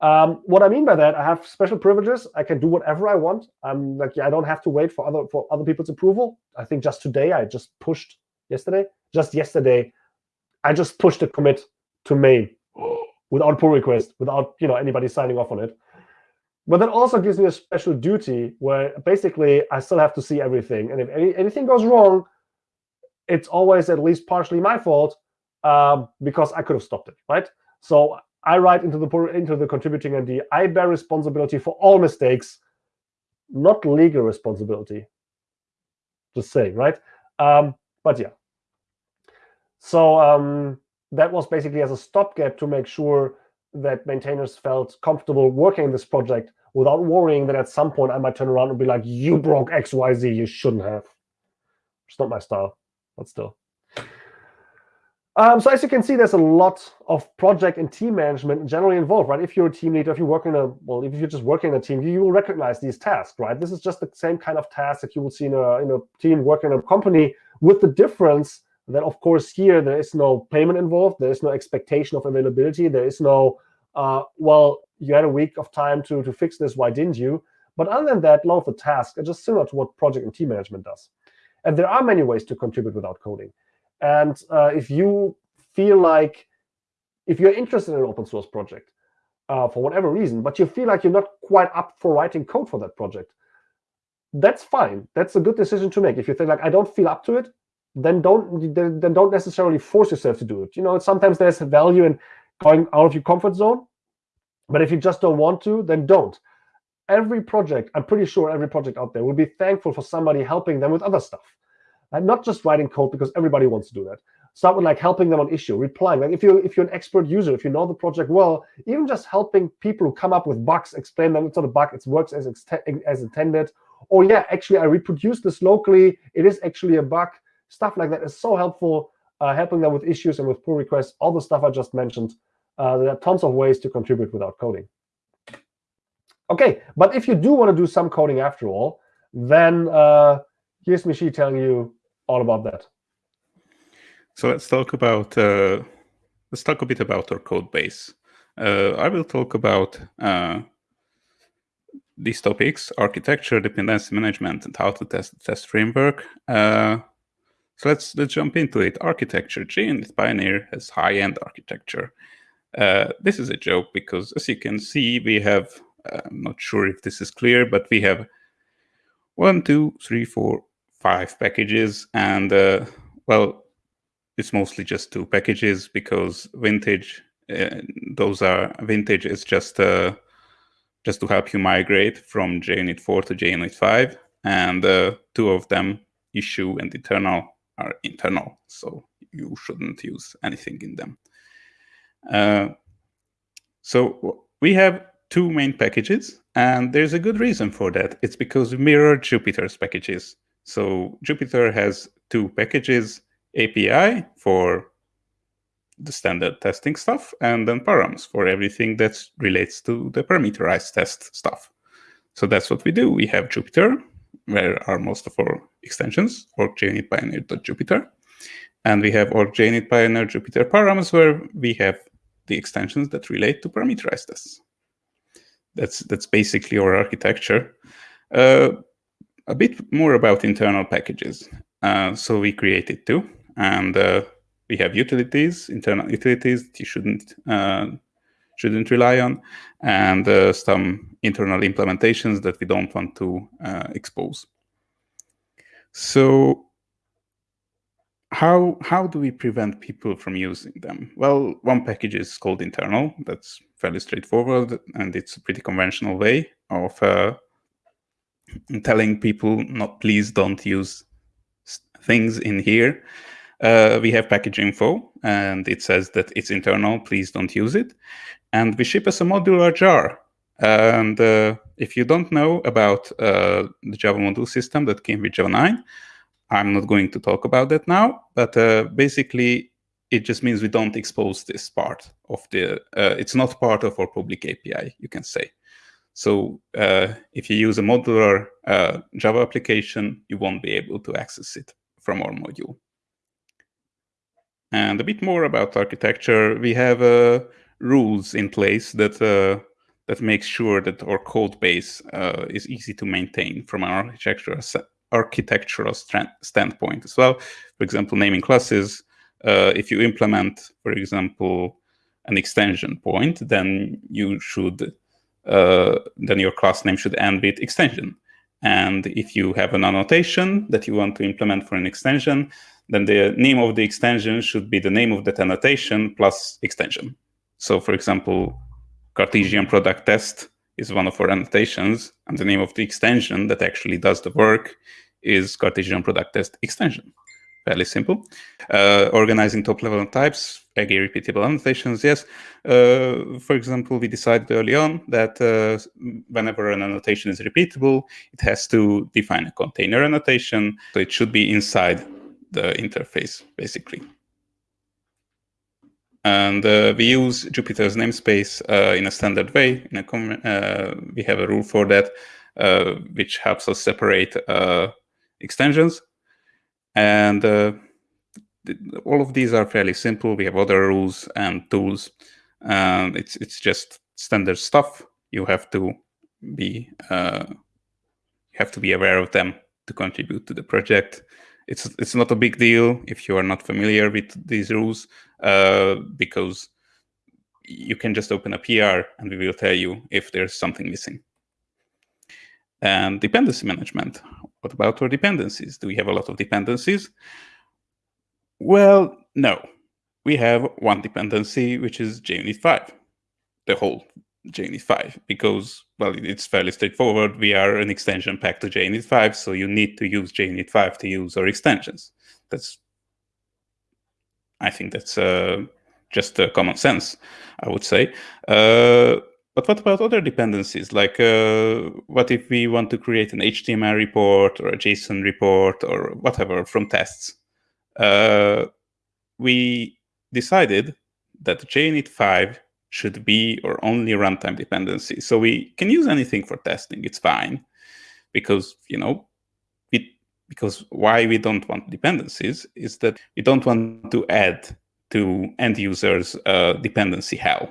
Um, what I mean by that, I have special privileges. I can do whatever I want. I'm like, I don't have to wait for other for other people's approval. I think just today, I just pushed yesterday, just yesterday, I just pushed a commit to main without pull request, without you know anybody signing off on it. But that also gives me a special duty where basically I still have to see everything. And if any, anything goes wrong, it's always at least partially my fault um, because I could have stopped it, right? So I write into the into the contributing MD, I bear responsibility for all mistakes, not legal responsibility. Just saying, right? Um, but yeah. So um, that was basically as a stopgap to make sure that maintainers felt comfortable working in this project without worrying that at some point I might turn around and be like, you broke XYZ, you shouldn't have. It's not my style but still. Um, so as you can see, there's a lot of project and team management generally involved, right? If you're a team leader, if you work in a well, if you're just working in a team, you will recognize these tasks, right? This is just the same kind of task that you will see in a in a team working in a company, with the difference that, of course, here there is no payment involved, there is no expectation of availability, there is no uh, well, you had a week of time to to fix this, why didn't you? But other than that, a lot of the tasks are just similar to what project and team management does. And there are many ways to contribute without coding. And uh, if you feel like, if you're interested in an open source project uh, for whatever reason, but you feel like you're not quite up for writing code for that project, that's fine. That's a good decision to make. If you think like, I don't feel up to it, then don't then don't necessarily force yourself to do it. You know, sometimes there's value in going out of your comfort zone. But if you just don't want to, then don't every project, I'm pretty sure every project out there will be thankful for somebody helping them with other stuff. And not just writing code because everybody wants to do that. Start with like helping them on issue, replying. Like if you if you're an expert user, if you know the project well, even just helping people who come up with bugs, explain them it's not a bug, it works as as intended. Or yeah, actually I reproduced this locally. It is actually a bug. Stuff like that is so helpful. Uh, helping them with issues and with pull requests, all the stuff I just mentioned. Uh, there are tons of ways to contribute without coding. Okay, but if you do want to do some coding after all, then uh, here's Michi telling you all about that. So let's talk about uh, let's talk a bit about our code base. Uh, I will talk about uh, these topics: architecture, dependency management, and how to test test framework. Uh, so let's let's jump into it. Architecture. JUnit Pioneer has high-end architecture. Uh, this is a joke because, as you can see, we have I'm not sure if this is clear, but we have one, two, three, four, five packages. And uh, well, it's mostly just two packages because vintage, uh, those are vintage is just uh, just to help you migrate from JUnit 4 to JUnit 5. And uh, two of them, issue and internal, are internal. So you shouldn't use anything in them. Uh, so we have two main packages, and there's a good reason for that. It's because we mirror Jupiter's packages. So Jupiter has two packages, API for the standard testing stuff, and then params for everything that relates to the parameterized test stuff. So that's what we do. We have Jupyter, where are most of our extensions, org.junitpioneer.jupiter. And we have org.jnit pioneer Jupiter params, where we have the extensions that relate to parameterized tests. That's, that's basically our architecture. Uh, a bit more about internal packages. Uh, so we created two, and uh, we have utilities, internal utilities that you shouldn't uh, shouldn't rely on, and uh, some internal implementations that we don't want to uh, expose. So how how do we prevent people from using them? Well, one package is called internal. That's fairly straightforward, and it's a pretty conventional way of uh, telling people, not please don't use things in here. Uh, we have package info, and it says that it's internal, please don't use it. And we ship as a modular jar. And uh, if you don't know about uh, the Java module system that came with Java 9, I'm not going to talk about that now, but uh, basically it just means we don't expose this part of the, uh, it's not part of our public API, you can say. So uh, if you use a modular Java application, you won't be able to access it from our module. And a bit more about architecture, we have uh, rules in place that uh, that makes sure that our code base uh, is easy to maintain from an architectural architectural standpoint as well. For example, naming classes. Uh, if you implement, for example, an extension point, then you should uh, then your class name should end with extension. And if you have an annotation that you want to implement for an extension, then the name of the extension should be the name of that annotation plus extension. So for example, Cartesian product test is one of our annotations, and the name of the extension that actually does the work is Cartesian product test extension. Fairly simple. Uh, organizing top level types, again, repeatable annotations, yes. Uh, for example, we decided early on that uh, whenever an annotation is repeatable, it has to define a container annotation. So it should be inside the interface, basically. And uh, we use Jupiter's namespace uh, in a standard way. In a uh, we have a rule for that, uh, which helps us separate uh, extensions. And uh, all of these are fairly simple. We have other rules and tools. And it's it's just standard stuff. You have to be you have to be aware of them to contribute to the project it's it's not a big deal if you are not familiar with these rules uh, because you can just open a PR and we will tell you if there's something missing. And dependency management. What about our dependencies? Do we have a lot of dependencies? Well, no. We have one dependency, which is JUnit 5, the whole JUnit 5 because, well, it's fairly straightforward. We are an extension pack to JUnit 5, so you need to use JUnit 5 to use our extensions. That's, I think that's uh, just uh, common sense, I would say. Uh, but what about other dependencies? Like, uh, what if we want to create an HTML report or a JSON report or whatever from tests? Uh, we decided that JUnit 5 should be or only runtime dependency. So we can use anything for testing. It's fine because, you know, we, because why we don't want dependencies is that we don't want to add to end users uh, dependency hell.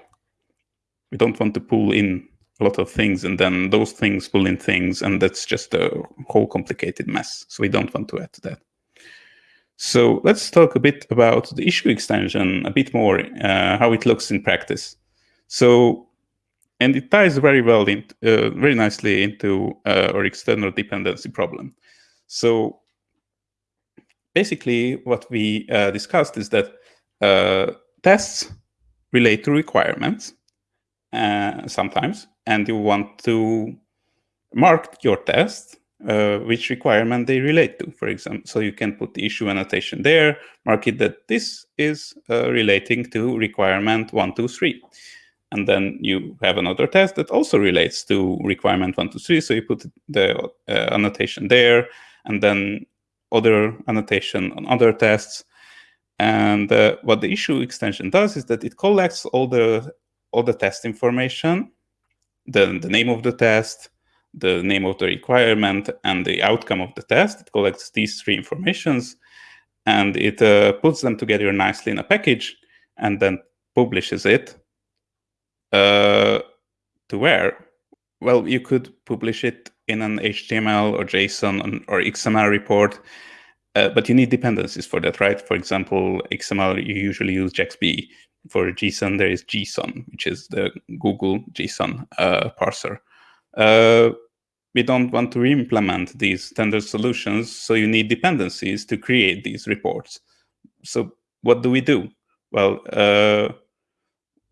We don't want to pull in a lot of things and then those things pull in things and that's just a whole complicated mess. So we don't want to add to that. So let's talk a bit about the issue extension, a bit more, uh, how it looks in practice. So, and it ties very well, in, uh, very nicely into uh, our external dependency problem. So basically what we uh, discussed is that uh, tests relate to requirements uh, sometimes, and you want to mark your test uh, which requirement they relate to, for example. So you can put the issue annotation there, mark it that this is uh, relating to requirement one, two, three. And then you have another test that also relates to requirement one, two, three. So you put the uh, annotation there, and then other annotation on other tests. And uh, what the issue extension does is that it collects all the all the test information, the, the name of the test, the name of the requirement, and the outcome of the test. It collects these three informations, and it uh, puts them together nicely in a package, and then publishes it uh, to where? Well, you could publish it in an HTML or JSON or XML report, uh, but you need dependencies for that, right? For example, XML, you usually use JAXB. For Gson, there is JSON, which is the Google JSON uh, parser. Uh, we don't want to implement these standard solutions, so you need dependencies to create these reports. So what do we do? Well, uh,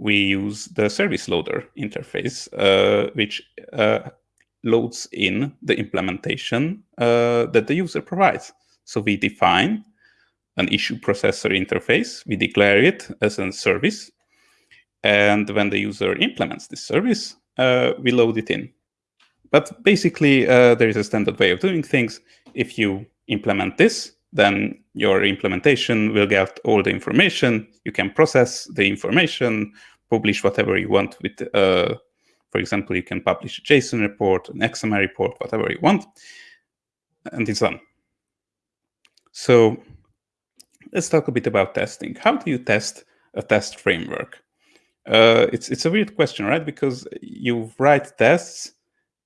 we use the service loader interface, uh, which uh, loads in the implementation uh, that the user provides. So we define an issue processor interface, we declare it as a service, and when the user implements this service, uh, we load it in. But basically, uh, there is a standard way of doing things. If you implement this, then your implementation will get all the information. You can process the information, publish whatever you want with, uh, for example, you can publish a JSON report, an XML report, whatever you want, and it's done. So let's talk a bit about testing. How do you test a test framework? Uh, it's it's a weird question, right? Because you write tests,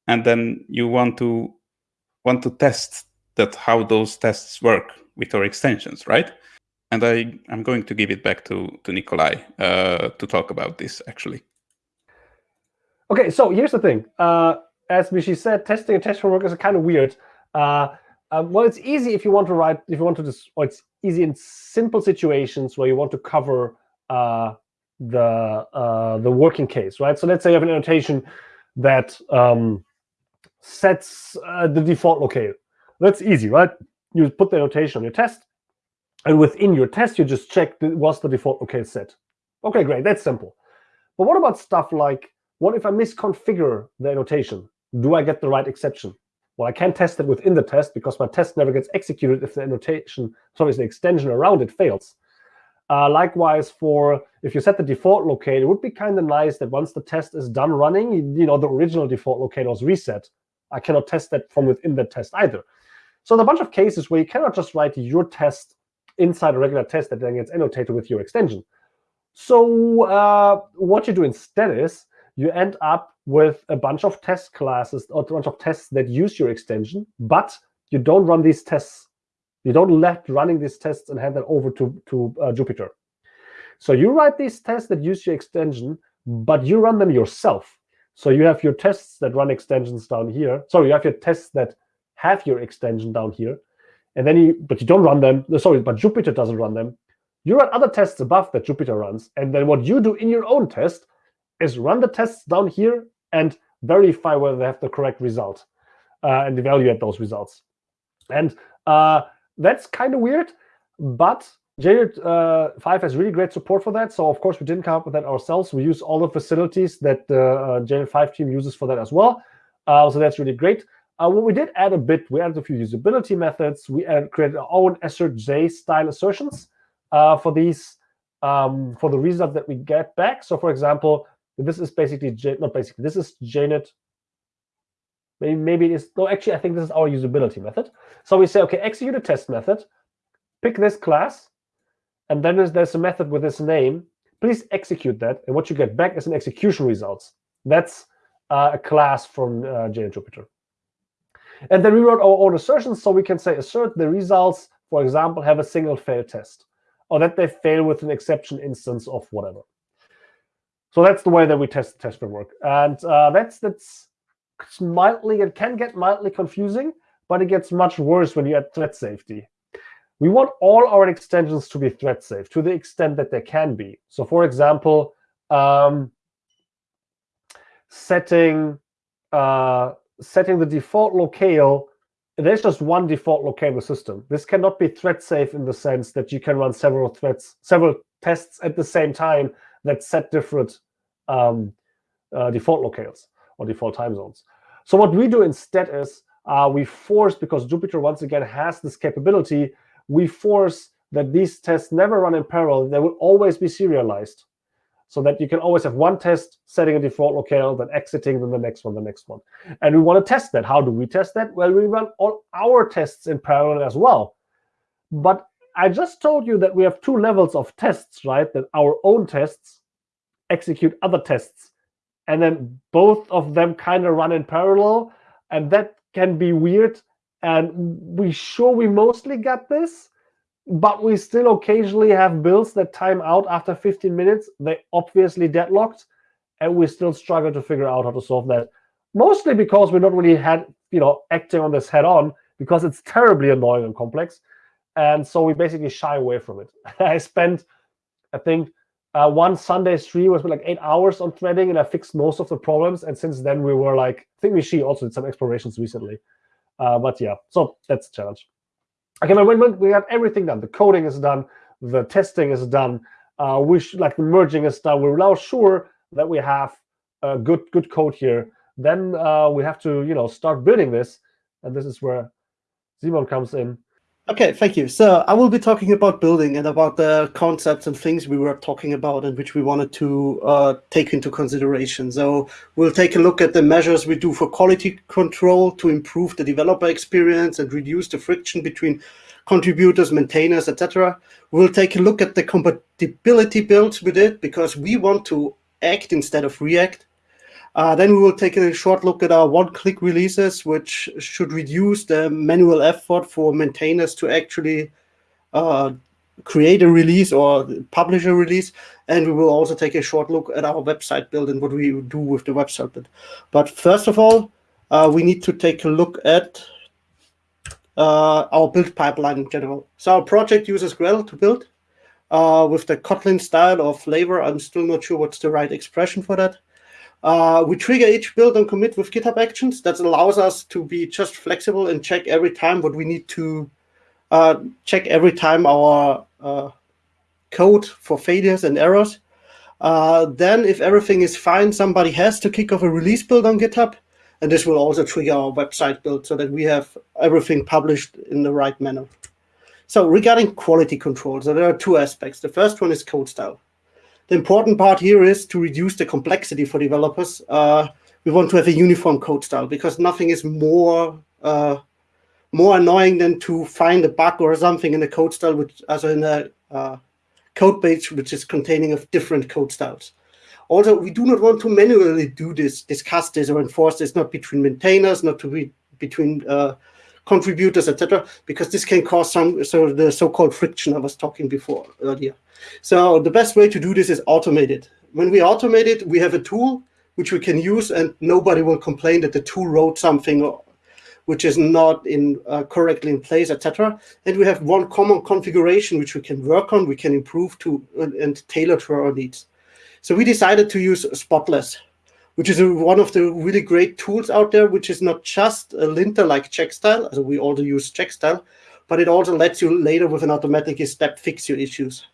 and then you want to want to test that how those tests work with our extensions, right? And I I'm going to give it back to to Nicolai uh, to talk about this actually. Okay, so here's the thing. Uh, as Michi said, testing a test framework is kind of weird. Uh, um, well, it's easy if you want to write, if you want to just, or it's easy in simple situations where you want to cover uh, the uh, the working case, right? So let's say you have an annotation that um, sets uh, the default locale. That's easy, right? You put the annotation on your test, and within your test, you just check was the default OK set. Okay, great, that's simple. But what about stuff like, what if I misconfigure the annotation? Do I get the right exception? Well, I can't test it within the test because my test never gets executed if the annotation, sorry, the extension around it fails. Uh, likewise, for if you set the default locale, it would be kind of nice that once the test is done running, you know, the original default locale is reset. I cannot test that from within the test either. So there are a bunch of cases where you cannot just write your test inside a regular test that then gets annotated with your extension. So uh, what you do instead is you end up with a bunch of test classes or a bunch of tests that use your extension, but you don't run these tests. You don't let running these tests and hand them over to, to uh, Jupiter. So you write these tests that use your extension, but you run them yourself. So you have your tests that run extensions down here. Sorry, you have your tests that have your extension down here. And then you, but you don't run them. Sorry, but Jupiter doesn't run them. You run other tests above that Jupiter runs. And then what you do in your own test is run the tests down here and verify whether they have the correct result uh, and evaluate those results. And uh, that's kind of weird, but JUnit uh, 5 has really great support for that. So of course, we didn't come up with that ourselves. We use all the facilities that the uh, JUnit 5 team uses for that as well. Uh, so that's really great. Uh, what we did add a bit, we added a few usability methods. We added, created our own AssertJ style assertions uh, for these, um, for the result that we get back. So for example, this is basically, J, not basically, this is JUnit. Maybe, maybe it is, no, actually, I think this is our usability method. So we say, OK, execute a test method, pick this class, and then there's, there's a method with this name. Please execute that. And what you get back is an execution results. That's uh, a class from uh, Jupiter. And then we wrote our own assertions. So we can say assert the results, for example, have a single fail test, or that they fail with an exception instance of whatever. So that's the way that we test the test framework. And uh, that's that's mildly, it can get mildly confusing, but it gets much worse when you add thread safety. We want all our extensions to be thread safe to the extent that they can be. So for example, um, setting uh, setting the default locale, there's just one default locale system. This cannot be thread safe in the sense that you can run several threads, several tests at the same time that set different um, uh, default locales or default time zones. So what we do instead is uh, we force, because Jupiter once again has this capability, we force that these tests never run in parallel. They will always be serialized so that you can always have one test setting a default locale, then exiting, then the next one, the next one. And we want to test that. How do we test that? Well, we run all our tests in parallel as well. But I just told you that we have two levels of tests, right? That our own tests execute other tests. And then both of them kind of run in parallel. And that can be weird. And we sure we mostly got this but we still occasionally have builds that time out after 15 minutes. They obviously deadlocked, and we still struggle to figure out how to solve that. Mostly because we're not really had you know acting on this head on because it's terribly annoying and complex, and so we basically shy away from it. I spent, I think, uh, one Sunday stream was like eight hours on threading, and I fixed most of the problems. And since then, we were like, I think we she also did some explorations recently. Uh, but yeah, so that's a challenge. Okay, when, when we have everything done, the coding is done, the testing is done, uh, we like the merging is done. We're now sure that we have a good good code here. Then uh, we have to you know start building this, and this is where Simon comes in. Okay, thank you. So I will be talking about building and about the concepts and things we were talking about and which we wanted to uh, take into consideration. So we'll take a look at the measures we do for quality control to improve the developer experience and reduce the friction between contributors, maintainers, etc. We'll take a look at the compatibility builds we did because we want to act instead of react. Uh, then we will take a short look at our one-click releases, which should reduce the manual effort for maintainers to actually uh, create a release or publish a release. And we will also take a short look at our website build and what we do with the website build. But first of all, uh, we need to take a look at uh, our build pipeline in general. So our project uses Gradle to build uh, with the Kotlin style or flavor. I'm still not sure what's the right expression for that. Uh, we trigger each build and commit with GitHub Actions. That allows us to be just flexible and check every time what we need to uh, check every time our uh, code for failures and errors. Uh, then if everything is fine, somebody has to kick off a release build on GitHub. And this will also trigger our website build so that we have everything published in the right manner. So regarding quality control, so there are two aspects. The first one is code style. The important part here is to reduce the complexity for developers. Uh, we want to have a uniform code style because nothing is more uh, more annoying than to find a bug or something in a code style, which as in a uh, code base which is containing of different code styles. Also, we do not want to manually do this, discuss this, or enforce this, not between maintainers, not to be between uh, contributors, etc., because this can cause some so the so-called friction I was talking before earlier. So the best way to do this is automate it. When we automate it, we have a tool which we can use, and nobody will complain that the tool wrote something which is not in uh, correctly in place, etc. And we have one common configuration which we can work on, we can improve to and tailor to our needs. So we decided to use Spotless which is a, one of the really great tools out there, which is not just a linter like Checkstyle, so we also use Checkstyle, but it also lets you later with an automatic step fix your issues.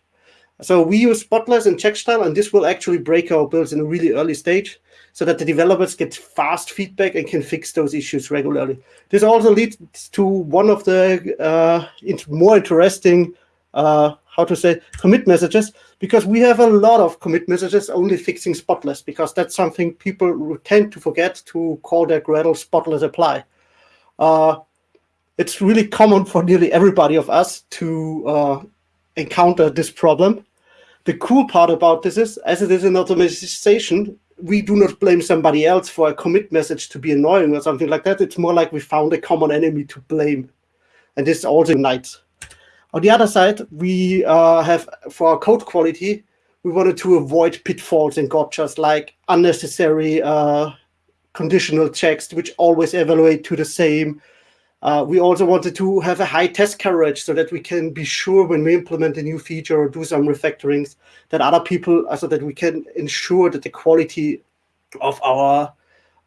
So we use Spotless and Checkstyle, and this will actually break our builds in a really early stage so that the developers get fast feedback and can fix those issues regularly. This also leads to one of the uh, more interesting uh, how to say commit messages because we have a lot of commit messages only fixing spotless because that's something people tend to forget to call their Gradle spotless apply. Uh, it's really common for nearly everybody of us to uh, encounter this problem. The cool part about this is, as it is an automation, we do not blame somebody else for a commit message to be annoying or something like that. It's more like we found a common enemy to blame. And this also unites. On the other side, we uh, have, for our code quality, we wanted to avoid pitfalls and gotchas like unnecessary uh, conditional checks, which always evaluate to the same. Uh, we also wanted to have a high test coverage so that we can be sure when we implement a new feature or do some refactorings that other people, uh, so that we can ensure that the quality of our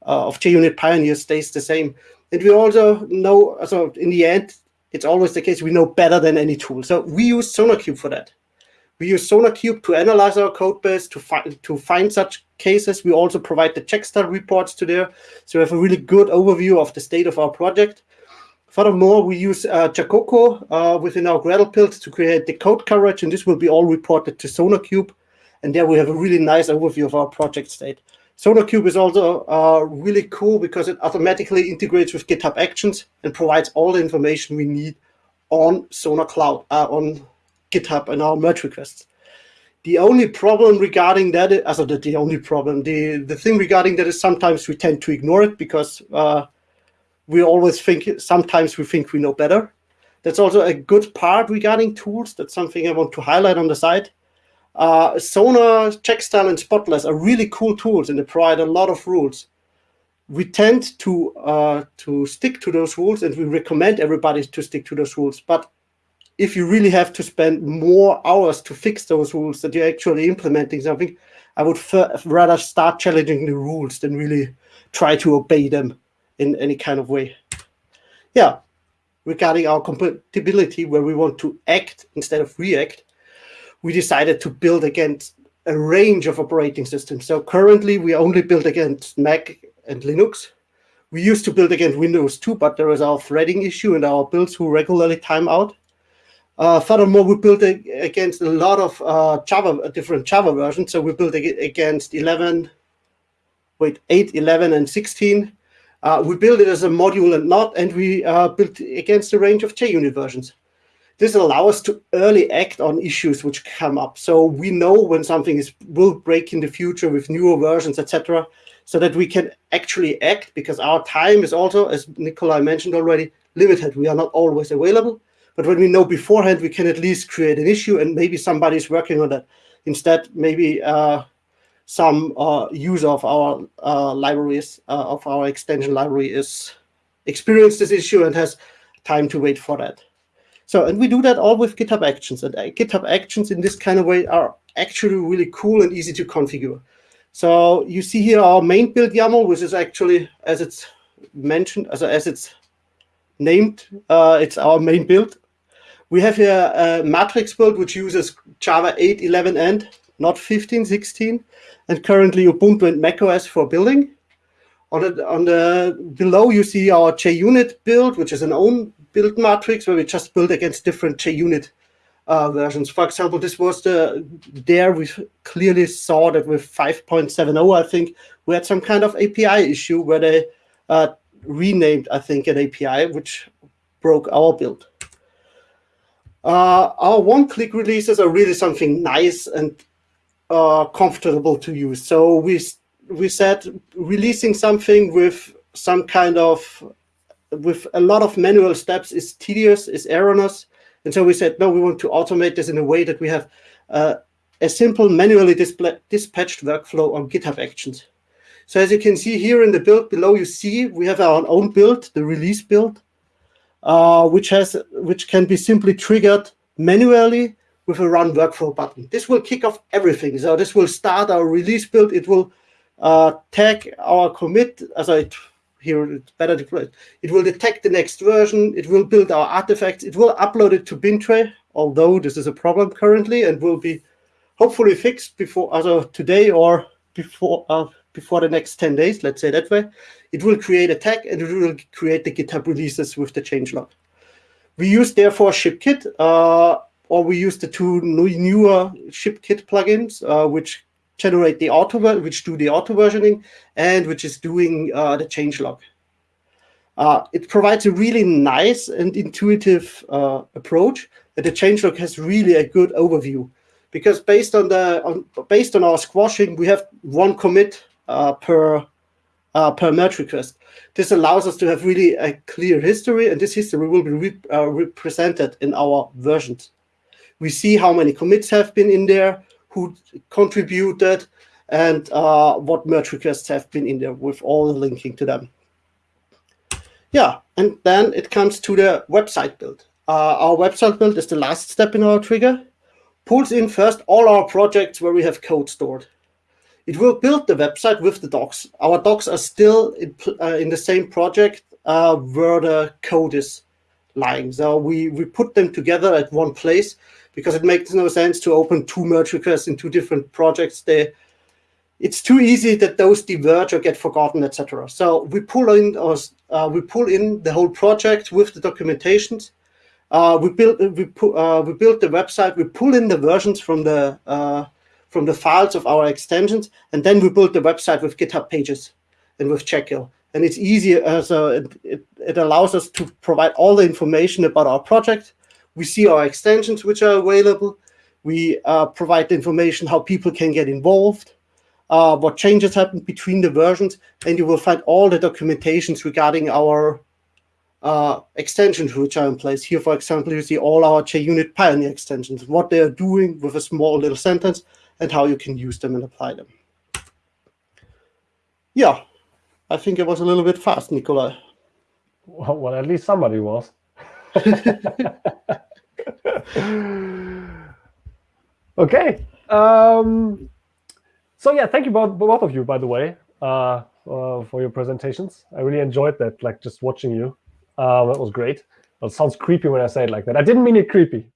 uh, of JUnit Pioneer stays the same. And we also know, so in the end, it's always the case we know better than any tool. So we use SonarQube for that. We use SonarQube to analyze our code base, to, find to find such cases. We also provide the checkstyle reports to there. So we have a really good overview of the state of our project. Furthermore, we use uh, Jacoco uh, within our Gradle build to create the code coverage, and this will be all reported to SonarQube. And there we have a really nice overview of our project state. SonarQube is also uh, really cool because it automatically integrates with GitHub Actions and provides all the information we need on Sonar Cloud, uh, on GitHub and our merge requests. The only problem regarding that, is, also the, the only problem, the, the thing regarding that is sometimes we tend to ignore it because uh, we always think, sometimes we think we know better. That's also a good part regarding tools. That's something I want to highlight on the side. Uh, Sonar, Checkstyle, and Spotless are really cool tools and they provide a lot of rules. We tend to uh, to stick to those rules and we recommend everybody to stick to those rules. But if you really have to spend more hours to fix those rules that you're actually implementing something, I would rather start challenging the rules than really try to obey them in any kind of way. Yeah, regarding our compatibility, where we want to act instead of react, we decided to build against a range of operating systems. So currently we only build against Mac and Linux. We used to build against Windows too, but there was our threading issue and our builds who regularly time out. Uh, furthermore, we built against a lot of uh, Java, different Java versions. So we built against 11, wait, 8, 11, and 16. Uh, we built it as a module and not, and we uh, built against a range of JUnit versions. This allows us to early act on issues which come up. So we know when something is will break in the future with newer versions, etc., so that we can actually act because our time is also, as Nicolai mentioned already, limited. We are not always available. But when we know beforehand, we can at least create an issue and maybe somebody is working on that. Instead, maybe uh, some uh, user of our uh, libraries, uh, of our extension library is experienced this issue and has time to wait for that. So, and we do that all with GitHub Actions. And uh, GitHub Actions in this kind of way are actually really cool and easy to configure. So you see here our main build YAML, which is actually, as it's mentioned, as, as it's named, uh, it's our main build. We have here a matrix build, which uses Java 8, 11, and not 15, 16, and currently Ubuntu and macOS for building. On the, on the below, you see our JUnit build, which is an own build matrix where we just build against different JUnit uh, versions. For example, this was the there we clearly saw that with 5.70, I think we had some kind of API issue where they uh, renamed, I think, an API which broke our build. Uh, our one-click releases are really something nice and uh, comfortable to use. So we we said releasing something with some kind of with a lot of manual steps is tedious, is erroneous. And so we said, no, we want to automate this in a way that we have uh, a simple manually dispatched workflow on GitHub Actions. So as you can see here in the build below, you see we have our own build, the release build, uh, which has which can be simply triggered manually with a run workflow button. This will kick off everything. So this will start our release build. It will uh, tag our commit, as I here it's better deployed. It will detect the next version. It will build our artifacts. It will upload it to Bintray, although this is a problem currently and will be hopefully fixed before either today or before uh, before the next 10 days, let's say that way. It will create a tag and it will create the GitHub releases with the changelog. We use therefore ShipKit, uh, or we use the two newer ShipKit plugins, uh, which generate the auto, which do the auto versioning, and which is doing uh, the changelog. Uh, it provides a really nice and intuitive uh, approach, and the changelog has really a good overview, because based on the on, based on our squashing, we have one commit uh, per uh, per merge request. This allows us to have really a clear history, and this history will be re uh, represented in our versions. We see how many commits have been in there, who contributed, and uh, what merge requests have been in there with all the linking to them. Yeah, and then it comes to the website build. Uh, our website build is the last step in our trigger. Pulls in first all our projects where we have code stored. It will build the website with the docs. Our docs are still in, uh, in the same project uh, where the code is lying. So we, we put them together at one place because it makes no sense to open two merge requests in two different projects. They it's too easy that those diverge or get forgotten, etc. So we pull in or uh, we pull in the whole project with the documentations. Uh, we build we uh, we build the website. We pull in the versions from the uh, from the files of our extensions, and then we build the website with GitHub pages and with Jekyll. And it's easier, uh, so it, it allows us to provide all the information about our project. We see our extensions which are available. We uh, provide information how people can get involved uh, what changes happen between the versions, and you will find all the documentations regarding our uh, extensions which are in place. Here, for example, you see all our JUnit Pioneer extensions, what they are doing with a small little sentence, and how you can use them and apply them. Yeah, I think it was a little bit fast, Nicolai. Well, well at least somebody was. okay. Um, so yeah, thank you both, both of you, by the way, uh, uh, for your presentations. I really enjoyed that, like just watching you. Uh, that was great. It sounds creepy when I say it like that. I didn't mean it creepy.